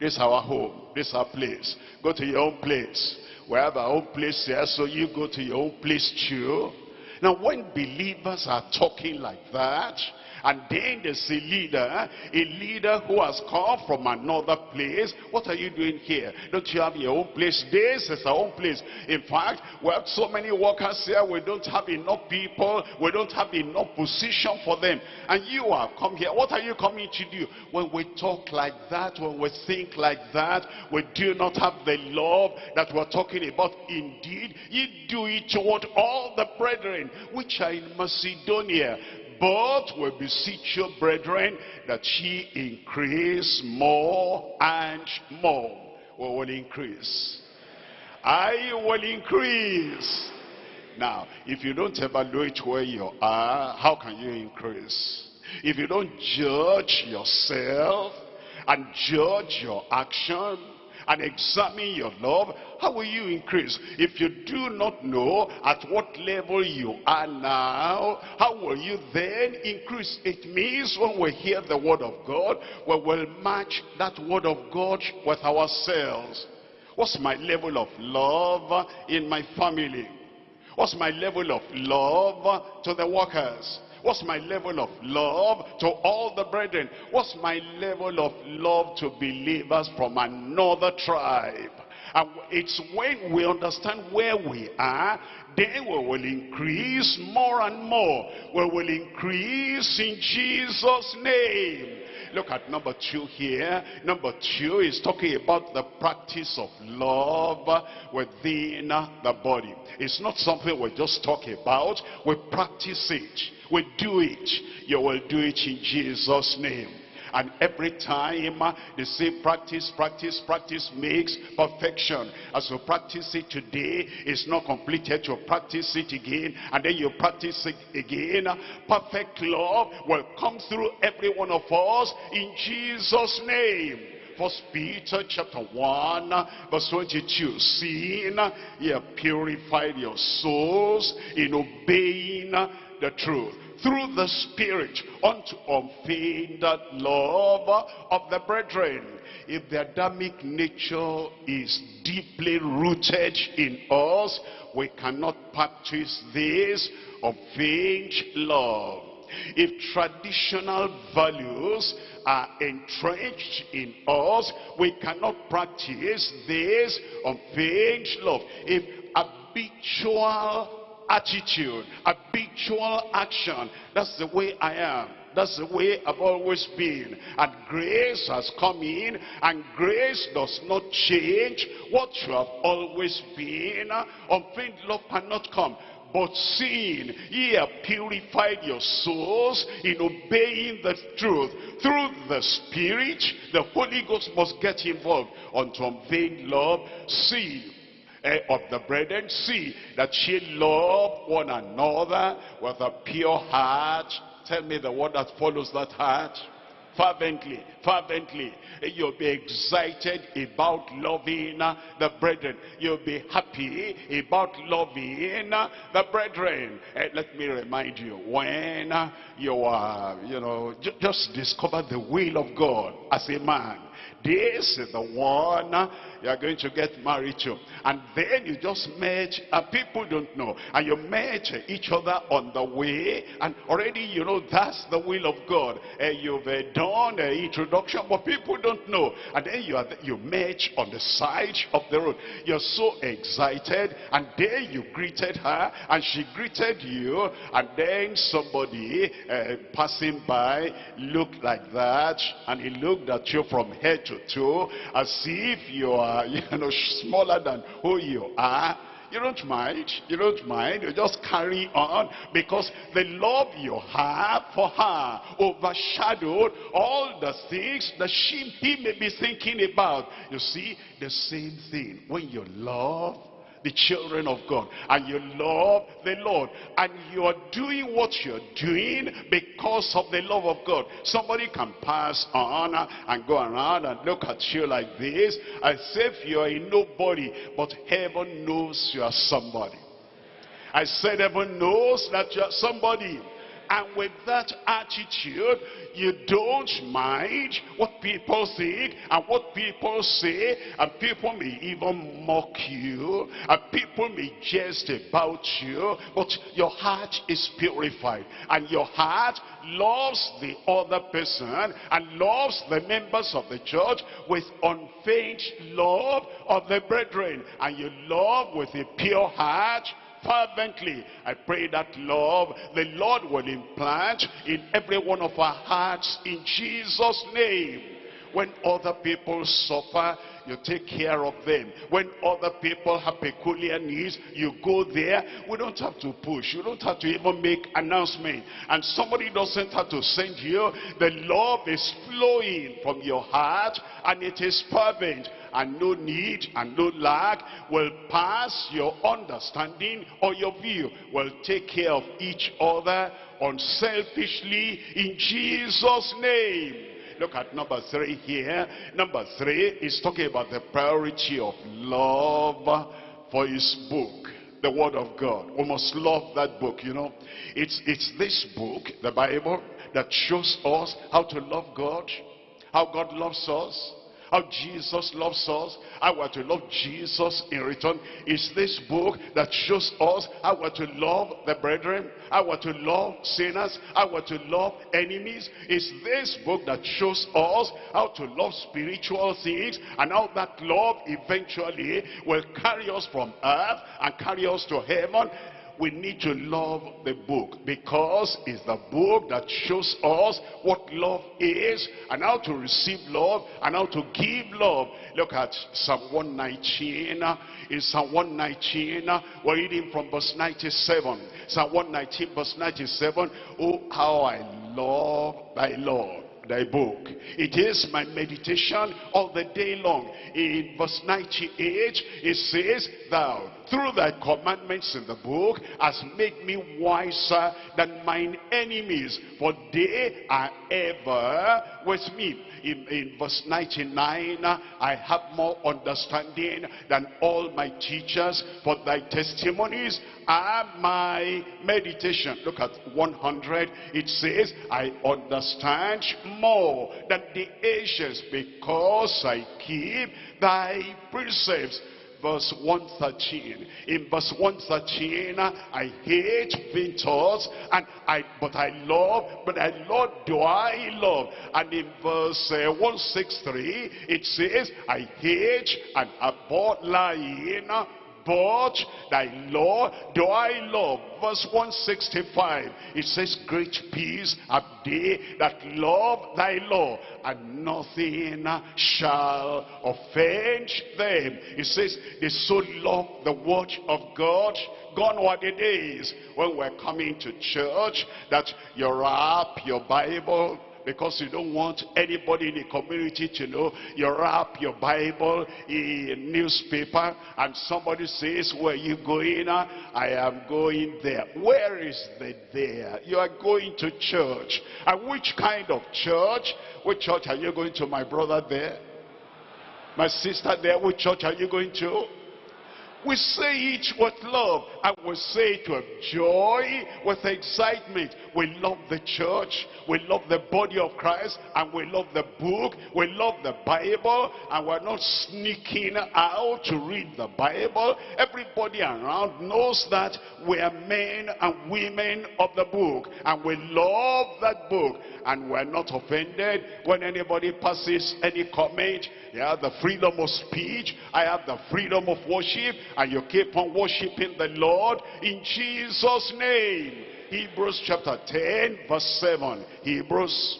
This is our home. This is our place. Go to your own place. We have our own place here, so you go to your own place too. Now, when believers are talking like that, and then there's a leader, a leader who has come from another place. What are you doing here? Don't you have your own place? This is our own place. In fact, we have so many workers here, we don't have enough people, we don't have enough position for them. And you have come here. What are you coming to do? When we talk like that, when we think like that, we do not have the love that we're talking about. Indeed, you do it toward all the brethren which are in Macedonia. But we beseech you, brethren, that ye increase more and more. We will increase. I will increase. Now, if you don't evaluate where you are, how can you increase? If you don't judge yourself and judge your action, and examine your love, how will you increase? If you do not know at what level you are now, how will you then increase? It means when we hear the word of God, we will match that word of God with ourselves. What's my level of love in my family? What's my level of love to the workers? What's my level of love to all the brethren? What's my level of love to believers from another tribe? And it's when we understand where we are, then we will increase more and more. We will increase in Jesus' name. Look at number two here. Number two is talking about the practice of love within the body. It's not something we just talk about. We practice it. We do it. You will do it in Jesus' name. And every time uh, they say practice, practice, practice makes perfection. As you practice it today, it's not completed. You practice it again, and then you practice it again. Perfect love will come through every one of us in Jesus' name. First Peter chapter 1 verse 22 Seeing you have purified your souls in obeying the truth through the Spirit unto unfeigned love of the brethren. If the Adamic nature is deeply rooted in us, we cannot practice this unfeigned love. If traditional values are entrenched in us, we cannot practice this unfeigned love. If habitual attitude, habitual action. That's the way I am. That's the way I've always been. And grace has come in, and grace does not change what you have always been. Unfeigned love cannot come. But seeing ye have purified your souls in obeying the truth through the Spirit, the Holy Ghost must get involved unto unfeigned love. See uh, of the brethren, see that ye love one another with a pure heart. Tell me the word that follows that heart. Fervently, fervently. You'll be excited about loving the brethren. You'll be happy about loving the brethren. Uh, let me remind you, when you are, you know, just discover the will of God as a man. This is the one you are going to get married to. And then you just met, and people don't know. And you met each other on the way, and already you know that's the will of God. And you've uh, done an introduction, but people don't know. And then you, are, you met on the side of the road. You're so excited, and then you greeted her, and she greeted you, and then somebody uh, passing by looked like that, and he looked at you from head to toe, as if you are you know, smaller than who you are, you don't mind. You don't mind. You just carry on because the love you have for her overshadowed all the things that she, he may be thinking about. You see, the same thing. When you love the children of God and you love the Lord and you are doing what you're doing because of the love of God. Somebody can pass on and go around and look at you like this as if you're a nobody but heaven knows you are somebody. I said heaven knows that you're somebody. And with that attitude, you don't mind what people think and what people say. And people may even mock you. And people may jest about you. But your heart is purified. And your heart loves the other person and loves the members of the church with unfeigned love of the brethren. And you love with a pure heart fervently. I pray that love, the Lord will implant in every one of our hearts in Jesus' name. When other people suffer, you take care of them. When other people have peculiar needs, you go there. We don't have to push. You don't have to even make announcement. And somebody doesn't have to send you. The love is flowing from your heart and it is fervent and no need and no lack will pass your understanding or your view. Will take care of each other unselfishly in Jesus' name. Look at number three here. Number three is talking about the priority of love for his book the word of God. We must love that book, you know. It's, it's this book, the Bible, that shows us how to love God, how God loves us, how Jesus loves us, how we're to love Jesus in return. Is this book that shows us how we're to love the brethren, how we're to love sinners, how we're to love enemies. Is this book that shows us how to love spiritual things and how that love eventually will carry us from earth and carry us to heaven we need to love the book because it's the book that shows us what love is and how to receive love and how to give love. Look at Psalm 119. In Psalm 119, we're reading from verse 97. Psalm 119 verse 97. Oh, how I love thy Lord thy book. It is my meditation all the day long. In verse 98, it says, Thou, through thy commandments in the book, hast made me wiser than mine enemies, for they are ever with me in, in verse 99, I have more understanding than all my teachers, for thy testimonies are my meditation. Look at 100. It says, I understand more than the ancients because I keep thy precepts verse 113. In verse 113, I hate vain and I, but I love, but I love, do I love? And in verse uh, 163, it says, I hate and abhor lying, but thy law do I love. Verse 165, it says, Great peace have they that love thy law, and nothing shall offend them. It says, they so love the word of God, gone were the days when we're coming to church that you wrap your Bible because you don't want anybody in the community to know you wrap your Bible in newspaper and somebody says, where you going? Ah, I am going there. Where is the there? You are going to church. And which kind of church? Which church are you going to, my brother there? My sister there, which church are you going to? We say it with love and we say it with joy, with excitement. We love the church, we love the body of Christ, and we love the book, we love the Bible, and we're not sneaking out to read the Bible. Everybody around knows that we are men and women of the book, and we love that book, and we're not offended when anybody passes any comment you have the freedom of speech. I have the freedom of worship. And you keep on worshiping the Lord in Jesus' name. Hebrews chapter 10 verse 7. Hebrews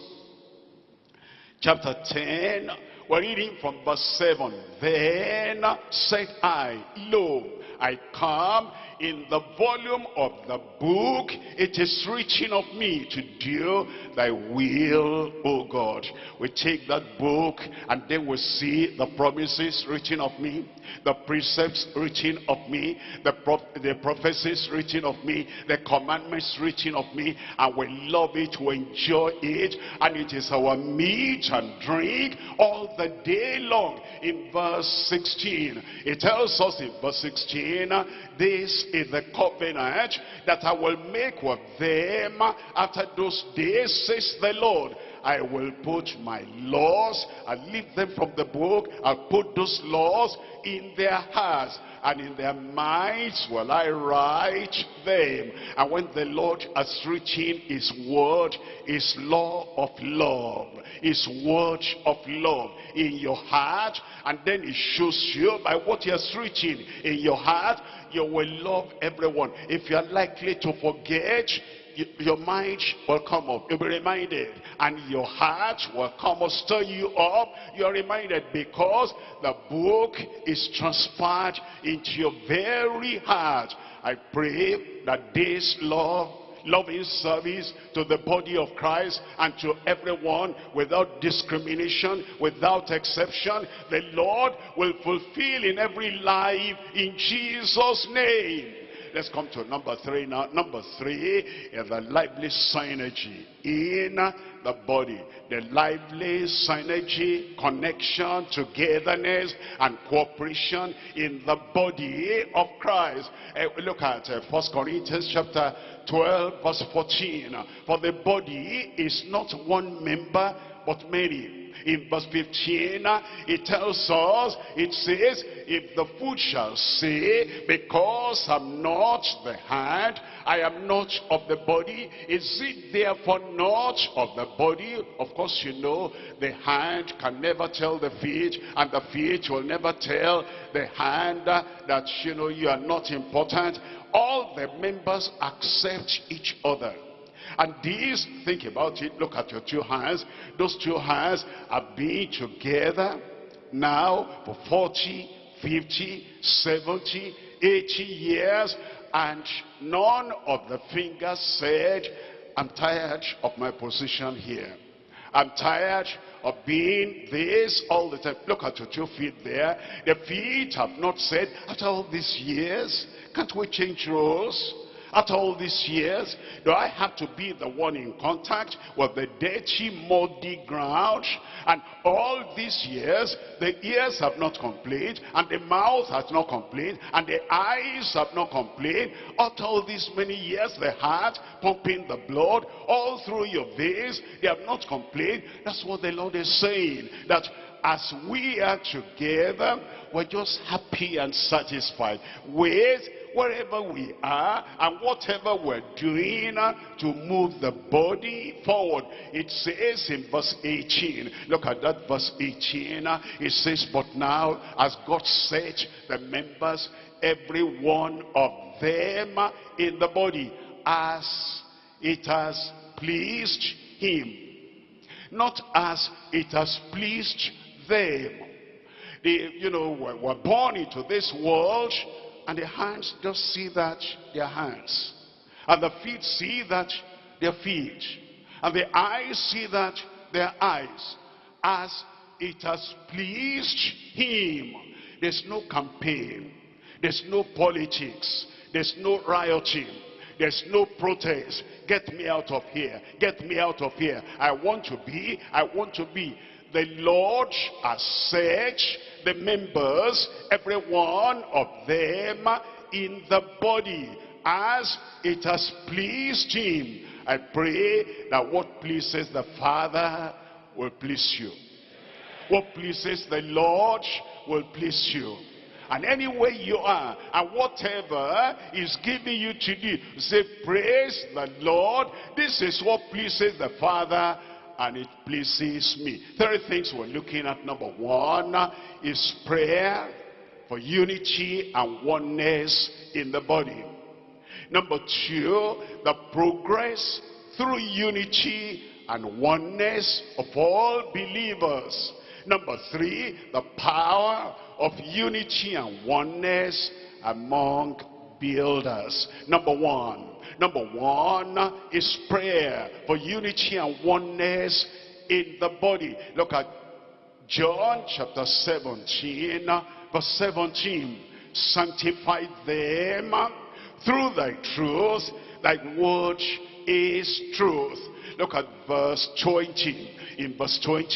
chapter 10. We're reading from verse 7. Then said I, Lo, I come in the volume of the book, it is written of me to do thy will, O God. We take that book and then we see the promises written of me, the precepts written of me, the, pro the prophecies written of me, the commandments written of me, and we love it, we enjoy it, and it is our meat and drink all the day long. In verse 16, it tells us in verse 16, this is the covenant that I will make with them after those days, says the Lord. I will put my laws, I'll leave them from the book, I'll put those laws in their hearts and in their minds will I write them. And when the Lord has written his word, his law of love, his word of love in your heart, and then it shows you by what he has written in your heart, you will love everyone. If you are likely to forget, your mind will come up. You'll be reminded. And your heart will come up, stir you up. You're reminded because the book is transferred into your very heart. I pray that this love loving service to the body of Christ and to everyone without discrimination, without exception. The Lord will fulfill in every life in Jesus' name. Let's come to number three now. Number three is the lively synergy in the body. The lively synergy, connection, togetherness, and cooperation in the body of Christ. Uh, look at uh, 1 Corinthians chapter 12 verse 14. For the body is not one member but many in verse 15, it tells us, it says, if the foot shall say, because I'm not the hand, I am not of the body, is it therefore not of the body? Of course, you know, the hand can never tell the feet, and the feet will never tell the hand that, you know, you are not important. All the members accept each other. And these, think about it, look at your two hands. Those two hands have been together now for 40, 50, 70, 80 years. And none of the fingers said, I'm tired of my position here. I'm tired of being this all the time. Look at your two feet there. The feet have not said, after all these years, can't we change roles? After all these years, do I have to be the one in contact with the dirty, muddy ground? And all these years, the ears have not complained, and the mouth has not complained, and the eyes have not complained. After all these many years, the heart pumping the blood all through your veins, they have not complained. That's what the Lord is saying. That as we are together, we're just happy and satisfied with wherever we are and whatever we're doing to move the body forward. It says in verse 18, look at that verse 18, it says, but now as God set the members, every one of them in the body as it has pleased him. Not as it has pleased them. They, you know, were born into this world and the hands just see that their hands. And the feet see that their feet. And the eyes see that their eyes. As it has pleased him. There's no campaign. There's no politics. There's no rioting. There's no protest. Get me out of here. Get me out of here. I want to be. I want to be. The Lord has said the members, every one of them in the body as it has pleased him. I pray that what pleases the Father will please you. What pleases the Lord will please you. And anywhere you are, and whatever is giving you to do, say, praise the Lord. This is what pleases the Father and it pleases me. Three things we're looking at. Number one is prayer for unity and oneness in the body. Number two, the progress through unity and oneness of all believers. Number three, the power of unity and oneness among builders. Number one. Number one is prayer for unity and oneness in the body. Look at John chapter 17, verse 17. Sanctify them through thy truth. Thy word is truth. Look at verse 20. In verse 20,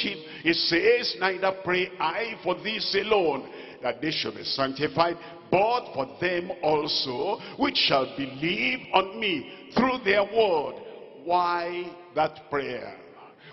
it says, Neither pray I for this alone, that they should be sanctified, but for them also which shall believe on me through their word. Why that prayer?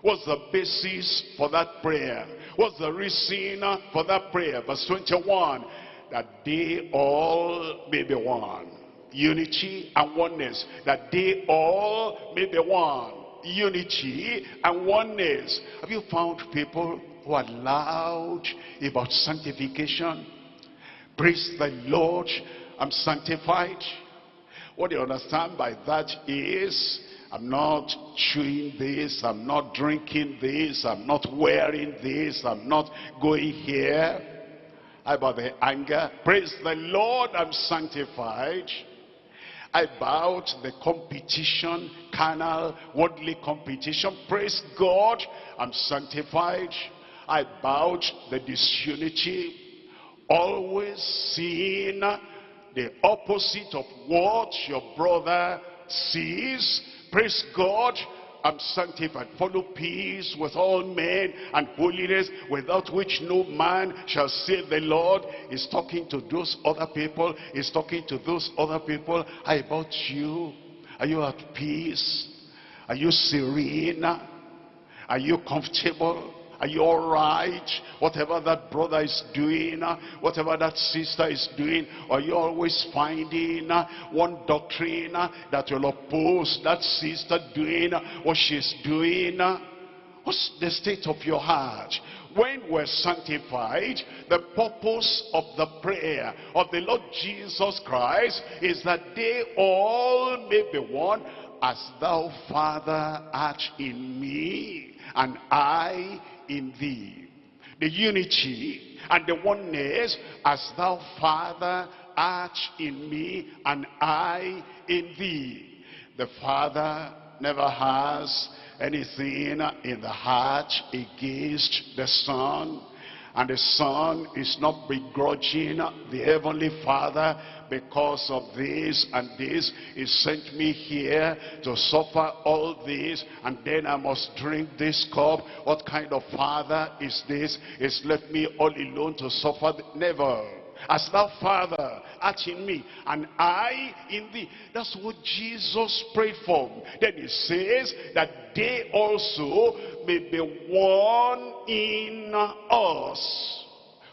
What's the basis for that prayer? What's the reason for that prayer? Verse 21, that they all may be one. Unity and oneness. That they all may be one. Unity and oneness. Have you found people who are loud about sanctification? Praise the Lord, I'm sanctified. What you understand by that is, I'm not chewing this, I'm not drinking this, I'm not wearing this, I'm not going here. How about the anger? Praise the Lord, I'm sanctified. I About the competition, carnal, worldly competition. Praise God, I'm sanctified. I About the disunity, always seeing the opposite of what your brother sees. Praise God. I'm sanctified. Follow peace with all men and holiness without which no man shall see the Lord. He's talking to those other people. He's talking to those other people. How about you? Are you at peace? Are you serene? Are you comfortable? Are you all right? Whatever that brother is doing, uh, whatever that sister is doing, are you always finding uh, one doctrine uh, that will oppose that sister doing what she's doing? What's the state of your heart? when we're sanctified, the purpose of the prayer of the Lord Jesus Christ is that they all may be one as thou, Father, art in me, and I in thee. The unity and the oneness as thou, Father, art in me and I in thee. The Father never has anything in the heart against the Son. And the Son is not begrudging the Heavenly Father because of this and this. He sent me here to suffer all this and then I must drink this cup. What kind of father is this? He's left me all alone to suffer. Never. As thou, Father, art in me, and I in thee. That's what Jesus prayed for. Then he says that they also may be one in us.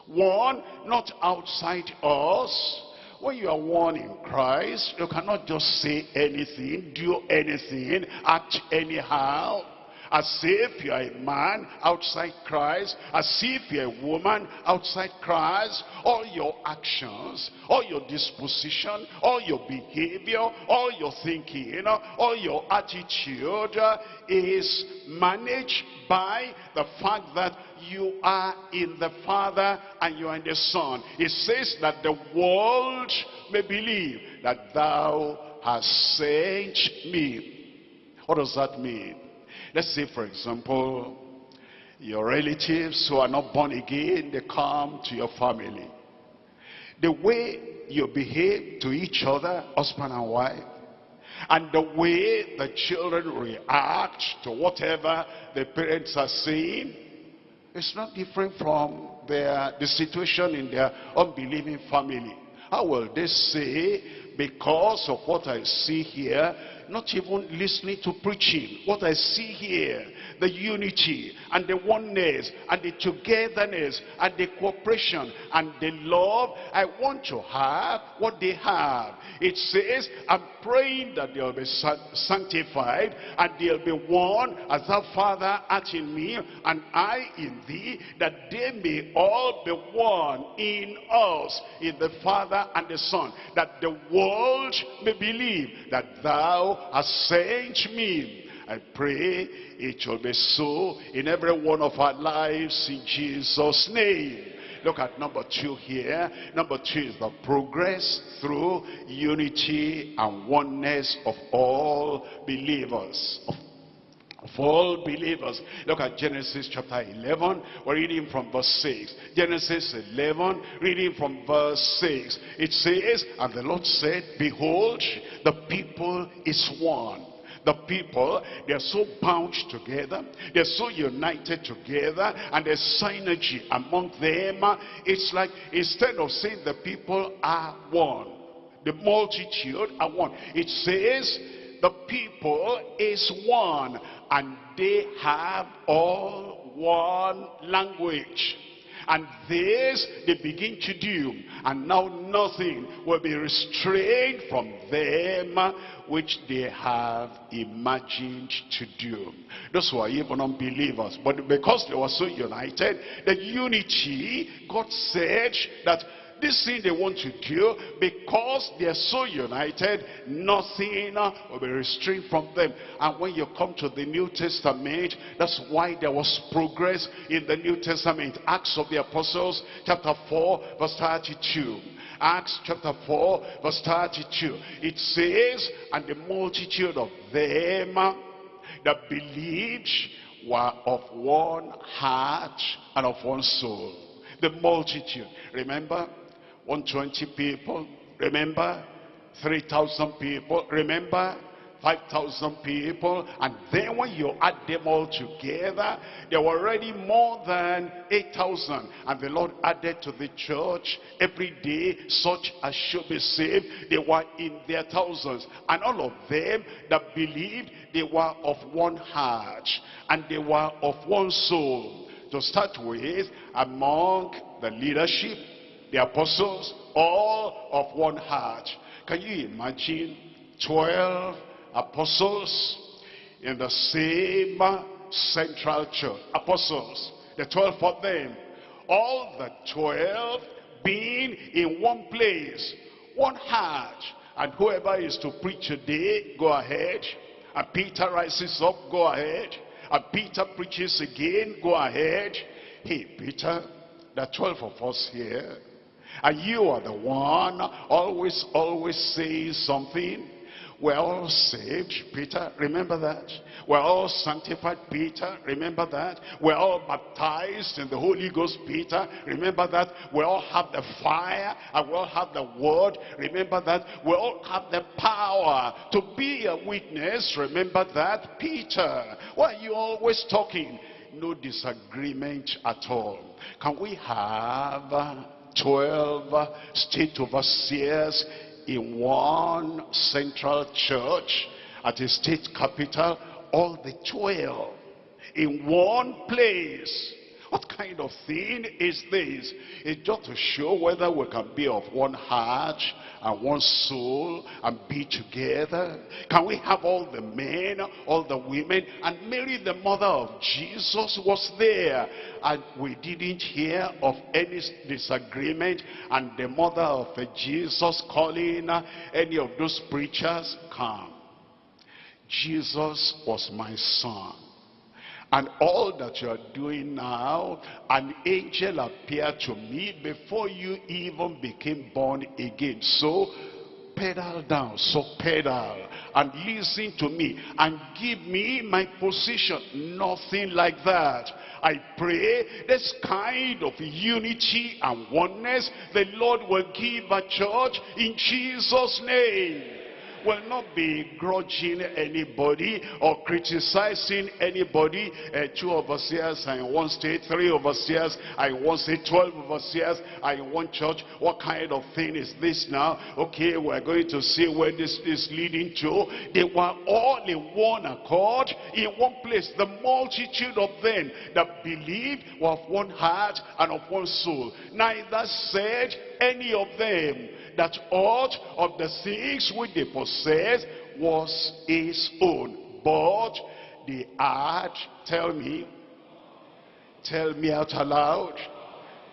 One, not outside us, when you are one in Christ, you cannot just say anything, do anything, act anyhow. As if you're a man outside Christ, as if you're a woman outside Christ, all your actions, all your disposition, all your behavior, all your thinking, all your attitude is managed by the fact that you are in the Father and you are in the Son. It says that the world may believe that thou hast sent me. What does that mean? Let's say, for example, your relatives who are not born again, they come to your family. The way you behave to each other, husband and wife, and the way the children react to whatever the parents are saying, it's not different from their, the situation in their unbelieving family. How will they say, because of what I see here, not even listening to preaching. What I see here, the unity and the oneness and the togetherness and the cooperation and the love, I want to have what they have. It says, I'm praying that they'll be sanctified and they'll be one as our Father art in me and I in thee, that they may all be one in us, in the Father and the Son, that the world may believe that thou hast sent me. I pray it shall be so in every one of our lives in Jesus' name. Look at number two here. Number two is the progress through unity and oneness of all believers. Of for all believers. Look at Genesis chapter 11. We're reading from verse 6. Genesis 11, reading from verse 6. It says, And the Lord said, Behold, the people is one. The people, they're so bound together. They're so united together. And there's synergy among them. It's like, instead of saying the people are one, the multitude are one. It says, the people is one and they have all one language. And this they begin to do. And now nothing will be restrained from them which they have imagined to do. Those were even unbelievers. But because they were so united, the unity, God said that this thing they want to do, because they are so united, nothing will be restrained from them. And when you come to the New Testament, that's why there was progress in the New Testament. Acts of the Apostles, chapter 4, verse 32. Acts chapter 4, verse 32. It says, And the multitude of them that believed were of one heart and of one soul. The multitude. Remember, 120 people, remember? 3,000 people, remember? 5,000 people. And then when you add them all together, there were already more than 8,000. And the Lord added to the church every day such as should be saved. They were in their thousands. And all of them that believed, they were of one heart. And they were of one soul. To start with, among the leadership, the apostles, all of one heart. Can you imagine 12 apostles in the same central church? Apostles, the 12 of them. All the 12 being in one place, one heart. And whoever is to preach today, go ahead. And Peter rises up, go ahead. And Peter preaches again, go ahead. Hey, Peter, are 12 of us here. And you are the one always, always saying something. We're all saved, Peter, remember that? We're all sanctified, Peter, remember that? We're all baptized in the Holy Ghost, Peter, remember that? We all have the fire, and we all have the word, remember that? We all have the power to be a witness, remember that? Peter, why are you always talking? No disagreement at all. Can we have 12 state overseers in one central church at a state capital, all the 12 in one place. What kind of thing is this? It's just to show whether we can be of one heart and one soul and be together? Can we have all the men, all the women? And Mary, the mother of Jesus, was there. And we didn't hear of any disagreement. And the mother of Jesus calling any of those preachers, come. Jesus was my son. And all that you are doing now, an angel appeared to me before you even became born again. So pedal down, so pedal and listen to me and give me my position. Nothing like that. I pray this kind of unity and oneness the Lord will give a church in Jesus' name will not be grudging anybody or criticizing anybody. Uh, two overseers are in one state, three overseers are in one state, 12 overseers are in one church. What kind of thing is this now? Okay, we're going to see where this is leading to. They were all in one accord, in one place. The multitude of them that believed were of one heart and of one soul. Neither said any of them that all of the things which they possessed was his own. But the had, tell me, tell me out aloud,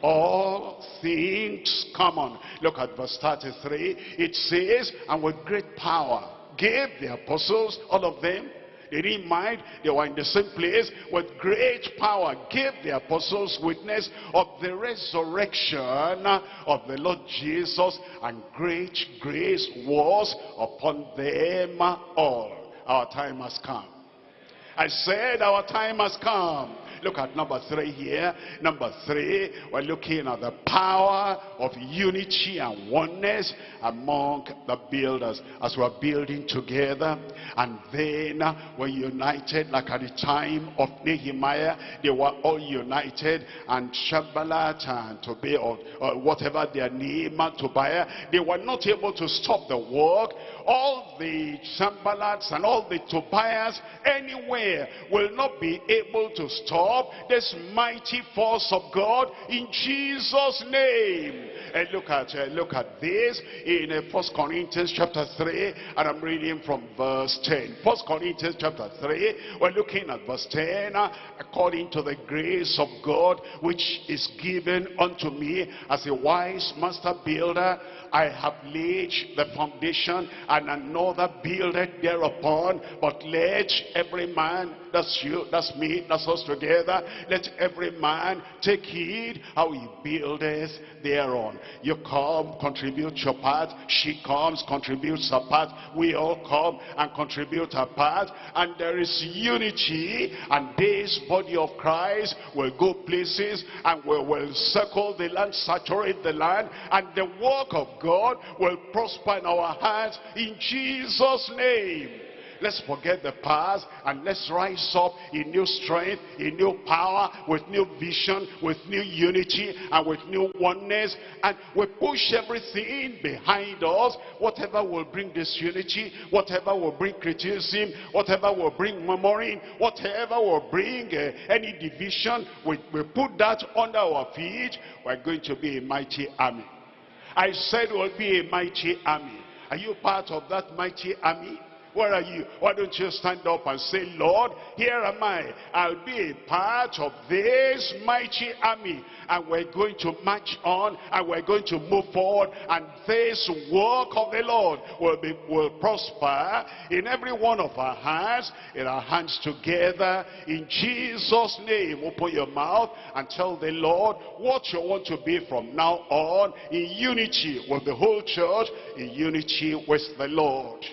all things common. Look at verse 33. It says, and with great power gave the apostles, all of them, They didn't mind. They were in the same place with great power. Gave the apostles witness of the resurrection of the Lord Jesus. And great grace was upon them all. Our time has come. I said our time has come. Look at number three here. Number three, we're looking at the power of unity and oneness among the builders as we're building together. And then we're united like at the time of Nehemiah. They were all united and Sanballat and Tobiah or, or whatever their name, Tobiah, they were not able to stop the work. All the Sanballats and all the Tobiahs anywhere will not be able to stop up this mighty force of God in Jesus' name. And look at uh, look at this in uh, First Corinthians chapter 3, and I'm reading from verse 10. First Corinthians chapter 3, we're looking at verse 10. Uh, according to the grace of God, which is given unto me as a wise master builder, I have laid the foundation and another builded thereupon. But let every man, that's you, that's me, that's us together, let every man take heed how he buildeth thereon. You come, contribute your part. She comes, contributes her part. We all come and contribute our part. And there is unity. And this body of Christ will go places and we will circle the land, saturate the land. And the work of God will prosper in our hands in Jesus' name. Let's forget the past and let's rise up in new strength, in new power, with new vision, with new unity, and with new oneness. And we push everything behind us. Whatever will bring disunity, whatever will bring criticism, whatever will bring murmuring, whatever will bring uh, any division, we, we put that under our feet. We're going to be a mighty army. I said we'll be a mighty army. Are you part of that mighty army? Where are you? Why don't you stand up and say, Lord, here am I. I'll be a part of this mighty army. And we're going to march on and we're going to move forward. And this work of the Lord will, be, will prosper in every one of our hands, in our hands together. In Jesus' name, open your mouth and tell the Lord what you want to be from now on in unity with the whole church, in unity with the Lord.